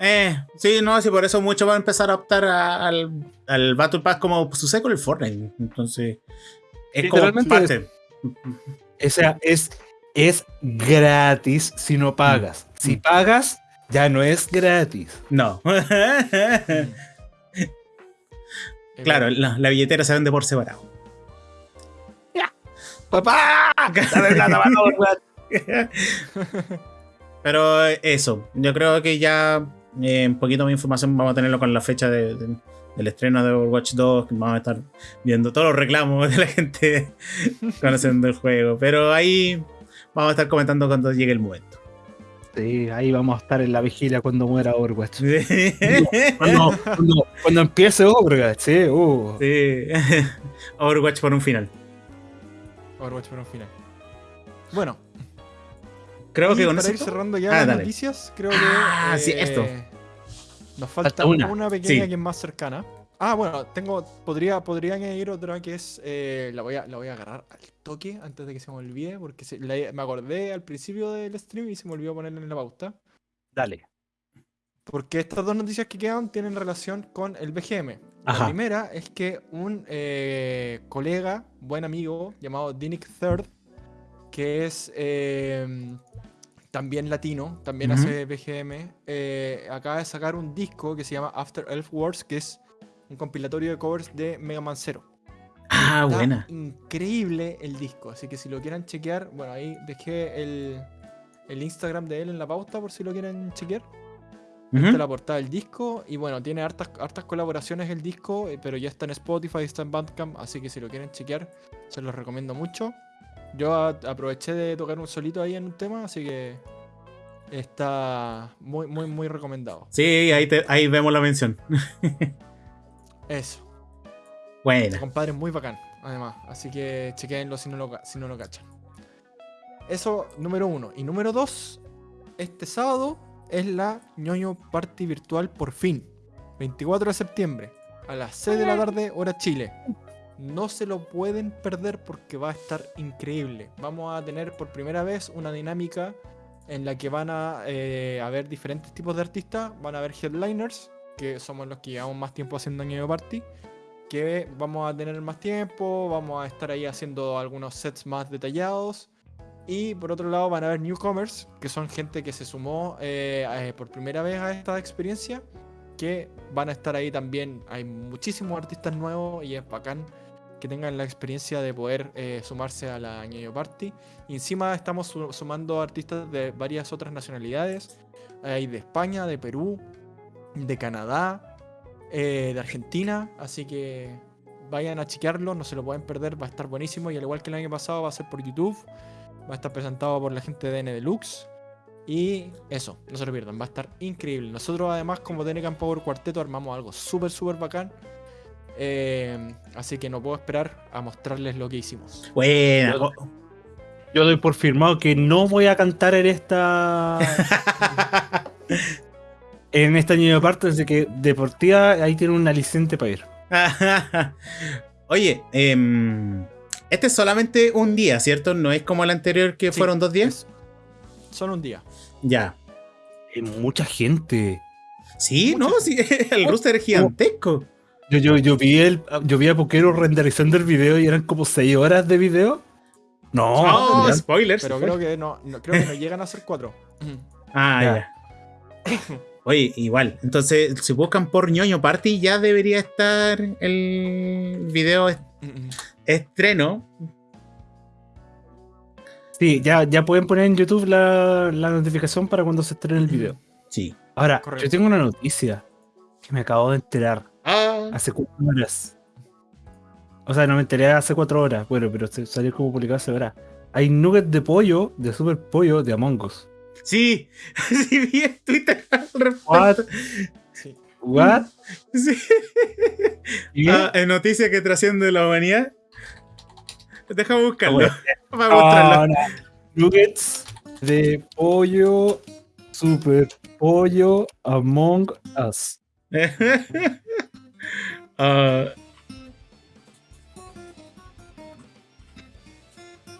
Eh, sí, no, sí, por eso muchos van a empezar a optar a- al, al Battle Pass como sucede con el Fortnite. Entonces, es como parte. O sea, es, es gratis si no pagas. Si Mm. pagas, ya no es gratis. No. Claro, la, la billetera se vende por separado. ¡Papá! Pero eso, yo creo que ya Eh, un poquito más información vamos a tenerlo con la fecha de- de- del estreno de Overwatch 2. que Vamos a estar viendo todos los reclamos de la gente conociendo el juego. Pero ahí vamos a estar comentando cuando llegue el momento. Sí, ahí vamos a estar en la vigilia cuando muera Overwatch. Cuando, cuando- cuando empiece Overwatch, sí. uh. Sí. Overwatch por un final. Overwatch por un final. Bueno, Creo y que con para eso. ir cerrando ya Ah, las dale. noticias, creo que. Ah, sí, esto. Nos falta Falta una. una, pequeña Sí. que es más cercana. Ah, bueno, tengo. Podría, podría añadir otra que es. eh, la, voy a, la voy a agarrar al toque antes de que se me olvide. Porque se- la- me acordé al principio del stream y se me olvidó ponerla en la pauta. Dale. Porque estas dos noticias que quedan tienen relación con el BGM. Ajá. La primera es que un eh, colega, buen amigo, llamado Dinic Third, que es eh, también latino, también hace BGM, eh, acaba de sacar un disco que se llama After Elf Wars, que es un compilatorio de covers de Mega Man Zero. Ah, Está buena. increíble el disco, así que si lo quieren chequear, bueno, ahí dejé el, el Instagram de él en la pauta por si lo quieren chequear. Esta es la portada del disco y bueno, tiene hartas, hartas colaboraciones el disco, eh, pero ya está en Spotify, está en Bandcamp, así que si lo quieren chequear, se los recomiendo mucho. Yo aproveché de tocar un solito ahí en un tema, así que está muy, muy, muy recomendado. Sí, ahí, te- ahí vemos la mención. Eso, Buena. compadre, es muy bacán, además, así que chequenlo si no lo, si no lo cachan. Eso, número uno. Y número dos, este sábado es la ñoño party virtual por fin. 24 de septiembre, a las 6 de la tarde, hora Chile. No se lo pueden perder porque va a estar increíble. Vamos a tener por primera vez una dinámica en la que van a eh, haber diferentes tipos de artistas. Van a haber headliners, que somos los que llevamos más tiempo haciendo ñoño party. Que vamos a tener más tiempo, vamos a estar ahí haciendo algunos sets más detallados. Y por otro lado van a haber newcomers, que son gente que se sumó eh, eh, por primera vez a esta experiencia, que van a estar ahí también. Hay muchísimos artistas nuevos y es bacán tengan la experiencia de poder eh, sumarse a la Ñoño Party. Encima estamos su- sumando artistas de varias otras nacionalidades. Hay de España, de Perú, de Canadá, eh, de Argentina. Así que vayan a chequearlo, no se lo pueden perder, va a estar buenísimo. Y al igual que el año pasado va a ser por YouTube. Va a estar presentado por la gente de N Deluxe. Y eso, no se lo pierdan, va a estar increíble. Nosotros además como TNCAM Power Cuarteto armamos algo súper, súper bacán. Eh, así que no puedo esperar a mostrarles lo que hicimos. Buena. Yo- Oh. Yo doy por firmado que no voy a cantar en esta. en esta niño parte, así que deportiva ahí tiene un aliciente para ir. Oye, em, este es solamente un día, ¿cierto? No es como el anterior que Sí, fueron dos días. Solo un día. Ya. Hay mucha gente. Sí, no, sí, el roster es gigantesco. Yo, yo, yo vi el, yo vi a Poquero renderizando el video y eran como 6 horas de video. No, Oh, spoilers. Pero creo que no, no- creo que no llegan a ser cuatro. Ah, Ya. ya. Oye, igual. Entonces, si buscan por ñoño party, ya debería estar el video est- estreno. sí, ya, ya pueden poner en YouTube la, la notificación para cuando se estrene el video. Sí. Ahora, Correcto. yo tengo una noticia que me acabo de enterar Hace cuatro horas. O sea, no me enteré hace cuatro horas, bueno, pero salió como publicado hace horas. Hay nuggets de pollo, de super pollo, de Among Us. sí. Sí, vi en Twitter al What? respecto. Sí. ¿What? Sí. ¿Y? Ah, en noticia que trasciende la humanidad. Déjame buscarlo. bueno. Para mostrarlo. Ah. Nuggets de pollo, super pollo, Among Us. Ah.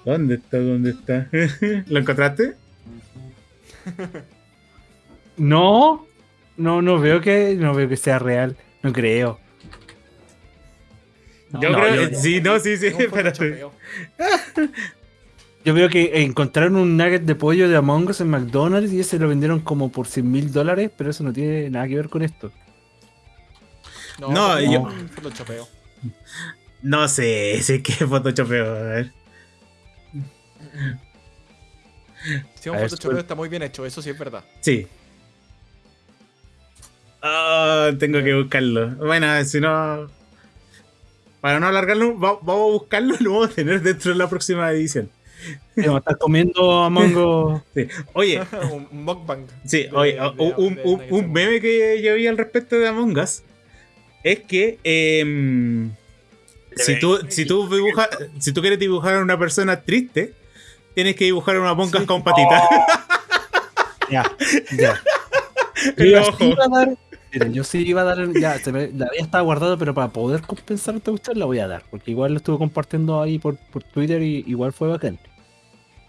¿Dónde está? ¿Dónde está? ¿Lo encontraste? No, no, no veo que, no veo que sea real. No creo. yo no, creo yo- Sí, no, sí, sí. Espérate. Yo veo que encontraron un nugget de pollo de Among Us en McDonald's y ese lo vendieron como por 100 mil dólares, pero eso no tiene nada que ver con esto. No, No, yo- photoshopeo. No sé, sí que photoshopeo. A ver. Si un photoshopeo suel- está muy bien hecho, eso sí es verdad. Sí. Ah, tengo que buscarlo. Bueno, si no. Para no alargarlo, va- vamos a buscarlo y lo vamos a tener dentro de la próxima edición. A estar comiendo a Mongo. Sí. Oye, un mukbang. sí, de- oye, de- un, de un- un meme que yo vi al respecto de Among Us es que em, si, tú, si, tú dibujas, si tú quieres dibujar a una persona triste, tienes que dibujar a una Sí. con patitas. Ya, ya. El Yo sí iba a dar. Mira, yo sí iba a dar. Ya, se me- la había estado guardada, pero para poder compensar esta cuestión la voy a dar. Porque igual lo estuve compartiendo ahí por, por Twitter y igual fue bacán.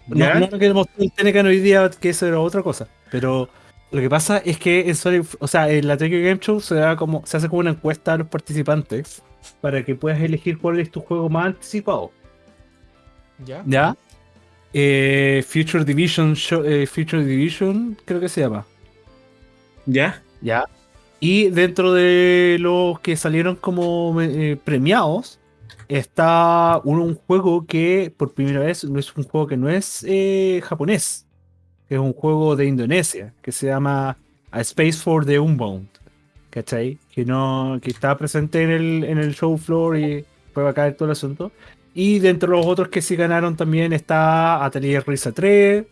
No, ¿Ya? no lo que mostró el Tenecan hoy día, que eso era otra cosa. Pero lo que pasa es que en Sonic, o sea, en la Tokyo Game Show se, da como, se hace como una encuesta a los participantes para que puedas elegir cuál es tu juego más anticipado. ¿Ya? ¿Ya? Eh, Future Division Show- eh, Future Division, creo que se llama. ¿Ya? ¿Ya? Y dentro de los que salieron como eh, premiados, está un, un juego que por primera vez no es un juego que no es eh, japonés, que es un juego de Indonesia, que se llama A Space for the Unbound. ¿Cachai? Que no, que está presente en el, en el show floor y fue bacán todo el asunto. Y dentro de los otros que sí ganaron también está Atelier Risa 3,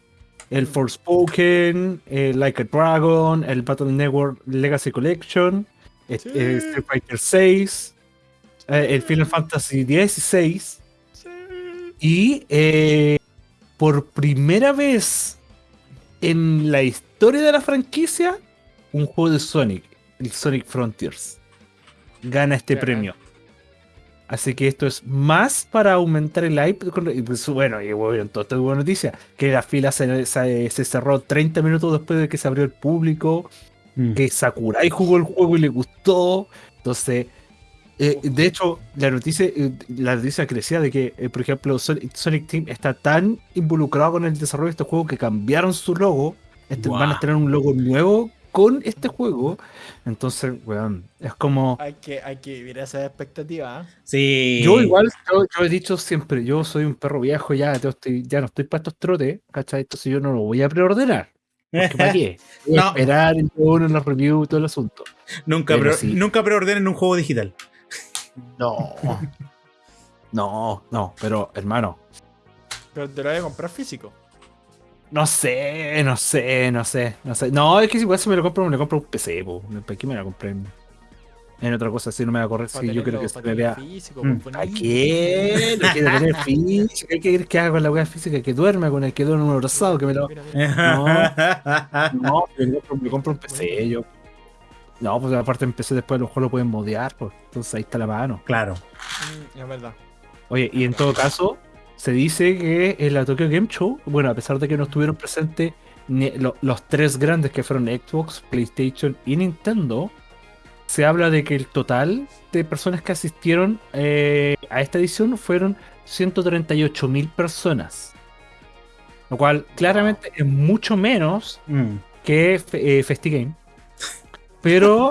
el Forspoken, el Like a Dragon, el Battle Network Legacy Collection, eh, eh, Street Fighter 6, el Final Fantasy 16 Sí. y eh, por primera vez en la historia de la franquicia, un juego de Sonic, el Sonic Frontiers, gana este premio. Así que esto es más para aumentar el hype. pues, bueno, y bueno, toda esta buena noticia, que la fila se, se- se cerró 30 minutos después de que se abrió el público, Mm. que Sakurai jugó el juego y le gustó. Entonces, eh, de hecho, la noticia, eh, la noticia crecía de que, eh, por ejemplo, Sonic, Sonic Team está tan involucrado con el desarrollo de este juego que cambiaron su logo. Este, Van a tener un logo nuevo con este juego. Entonces, weón, es como... Hay que, hay que vivir esa expectativa. Sí. Yo igual, yo, yo he dicho siempre, yo soy un perro viejo ya, yo estoy, ya no estoy para estos trotes, ¿cachai? Entonces yo no lo voy a preordenar. Porque ¿Para qué? No. esperar todo en los reviews y todo el asunto. nunca, pre- sí. nunca preordenen un juego digital. No. No, no, pero hermano, Pero te lo voy a comprar físico. no sé, no sé, no sé, no sé. No, es que igual si me lo compro, me lo compro un PC, po. ¿Para qué me lo compré en, en otra cosa? Si no me va a correr, si yo creo que se me vea. físico, Mm. pues, ¿A qué? No quiero tener física. ¿Qué quieres que haga con la weá física? Que duerma con el que duerme un abrazado, que me lo. Mira, mira. No, me compro, me compro un PC, yo. No, pues aparte en PC después a lo mejor lo pueden modear, pues. Entonces ahí está la mano. claro. Mm, es verdad. Oye, y en todo caso, se dice que en la Tokyo Game Show, bueno, a pesar de que no estuvieron presentes ni- lo- los tres grandes que fueron Xbox, PlayStation y Nintendo, se habla de que el total de personas que asistieron eh, a esta edición fueron 138 mil personas. Lo cual claramente es mucho menos Mm. que eh, FestiGame. Pero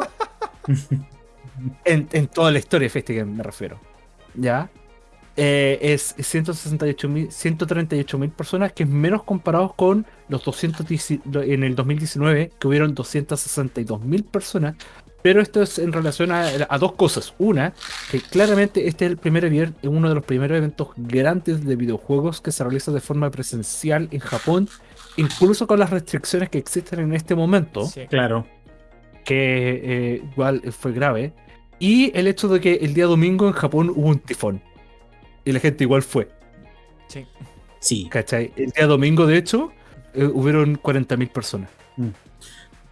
en, en toda la historia de FestiGame me refiero. ¿Ya? Eh, es 168 mil 138 mil personas, que es menos comparados con los 210 en el 2019, que hubieron 262 mil personas. Pero esto es en relación a, a dos cosas. Una, que claramente este es el primer evier- uno de los primeros eventos grandes de videojuegos que se realiza de forma presencial en Japón, incluso con las restricciones que existen en este momento Sí. Claro. Que eh, igual fue grave. Y el hecho de que el día domingo en Japón hubo un tifón. Y la gente igual fue, Sí. Sí. ¿cachai? El día domingo, de hecho, eh, hubieron 40.000 personas.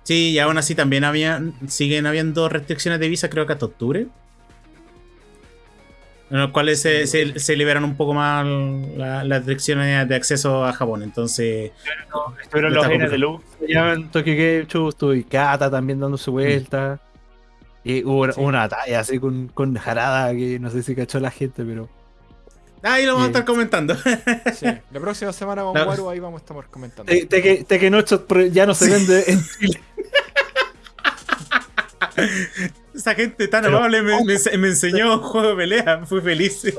Sí, y aún así también había, siguen habiendo restricciones de visa, creo que hasta octubre. En los cuales se, se- se liberan un poco más la- las restricciones de acceso a Japón. Entonces, Estuvieron Está los N complicado. Deluxe allá en Tokyo Game Show, estuvo Ikata también dándose vueltas. Y hubo una, Sí. una batalla así con, con Harada que no sé si cachó la gente, pero. ahí lo vamos a estar comentando. Sí. La próxima semana con Waru ahí vamos a estar comentando. Te- Tekken Tekken 8 pro- ya no se vende en Chile. Esa gente tan Pero- amable me, me- me enseñó un juego de pelea. Fui feliz.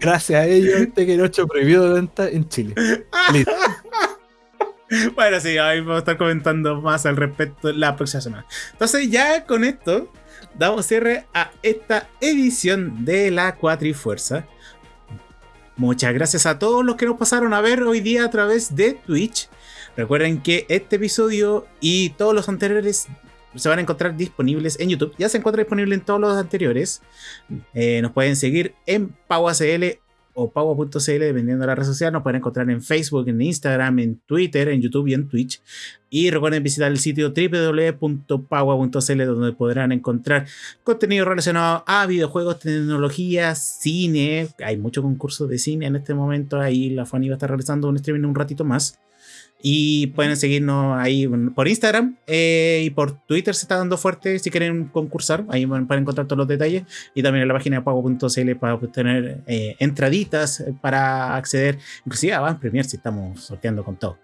Gracias a ellos, Tekken 8 prohibido de venta en Chile. Listo. Bueno, sí, ahí vamos a estar comentando más al respecto la próxima semana. Entonces, ya con esto, damos cierre a esta edición de la Cuatrifuerza. Muchas gracias a todos los que nos pasaron a ver hoy día a través de Twitch. Recuerden que este episodio y todos los anteriores se van a encontrar disponibles en YouTube. Ya se encuentra disponible en todos los anteriores. Eh, nos pueden seguir en PauACL o Paua.cl, dependiendo de la red social. Nos pueden encontrar en Facebook, en Instagram, en Twitter, en YouTube y en Twitch. Y recuerden visitar el sitio www.paua.cl, donde podrán encontrar contenido relacionado a videojuegos, tecnología, cine. Hay mucho concurso de cine en este momento. Ahí la Fanny va a estar realizando un streaming un ratito más. Y pueden seguirnos ahí por Instagram eh, y por Twitter se está dando fuerte si quieren concursar. Ahí pueden encontrar todos los detalles. Y también en la página de pago.cl para obtener eh, entraditas para acceder, inclusive a Van Premier si estamos sorteando con todo.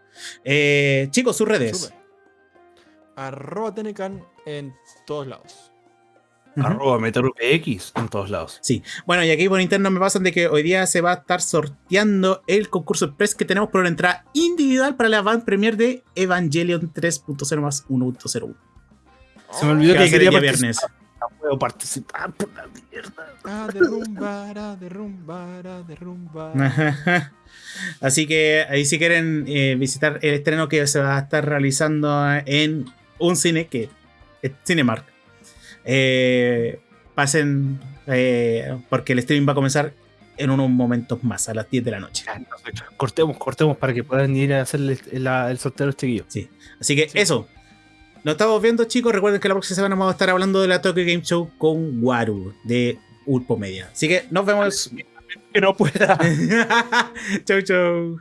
Eh, chicos, sus redes. Arroba Tenecan en todos lados. Arroba MeteorPX en todos lados. Sí, bueno, y aquí por interno me pasan de que hoy día se va a estar sorteando el concurso express que tenemos por la entrada individual para la van premier de Evangelion 3.0 más 1.01. Se me olvidó Que que quería el día participar. viernes. No puedo participar por la mierda. A derrumbar, a derrumbar, a derrumbar. Ajá. Así que ahí si quieren eh, visitar el estreno que se va a estar realizando en un cine que es Cinemark. Eh, pasen eh, porque el streaming va a comenzar en unos momentos más, a las 10 de la noche. Cortemos, cortemos para que puedan ir a hacer el, el- el sorteo los chiquillos. Sí. Así que Sí. eso. Nos estamos viendo, chicos. Recuerden que la próxima semana vamos a estar hablando de la Tokyo Game Show con Waru de Ulpo Media. Así que nos vemos. Que no pueda. chau, chau.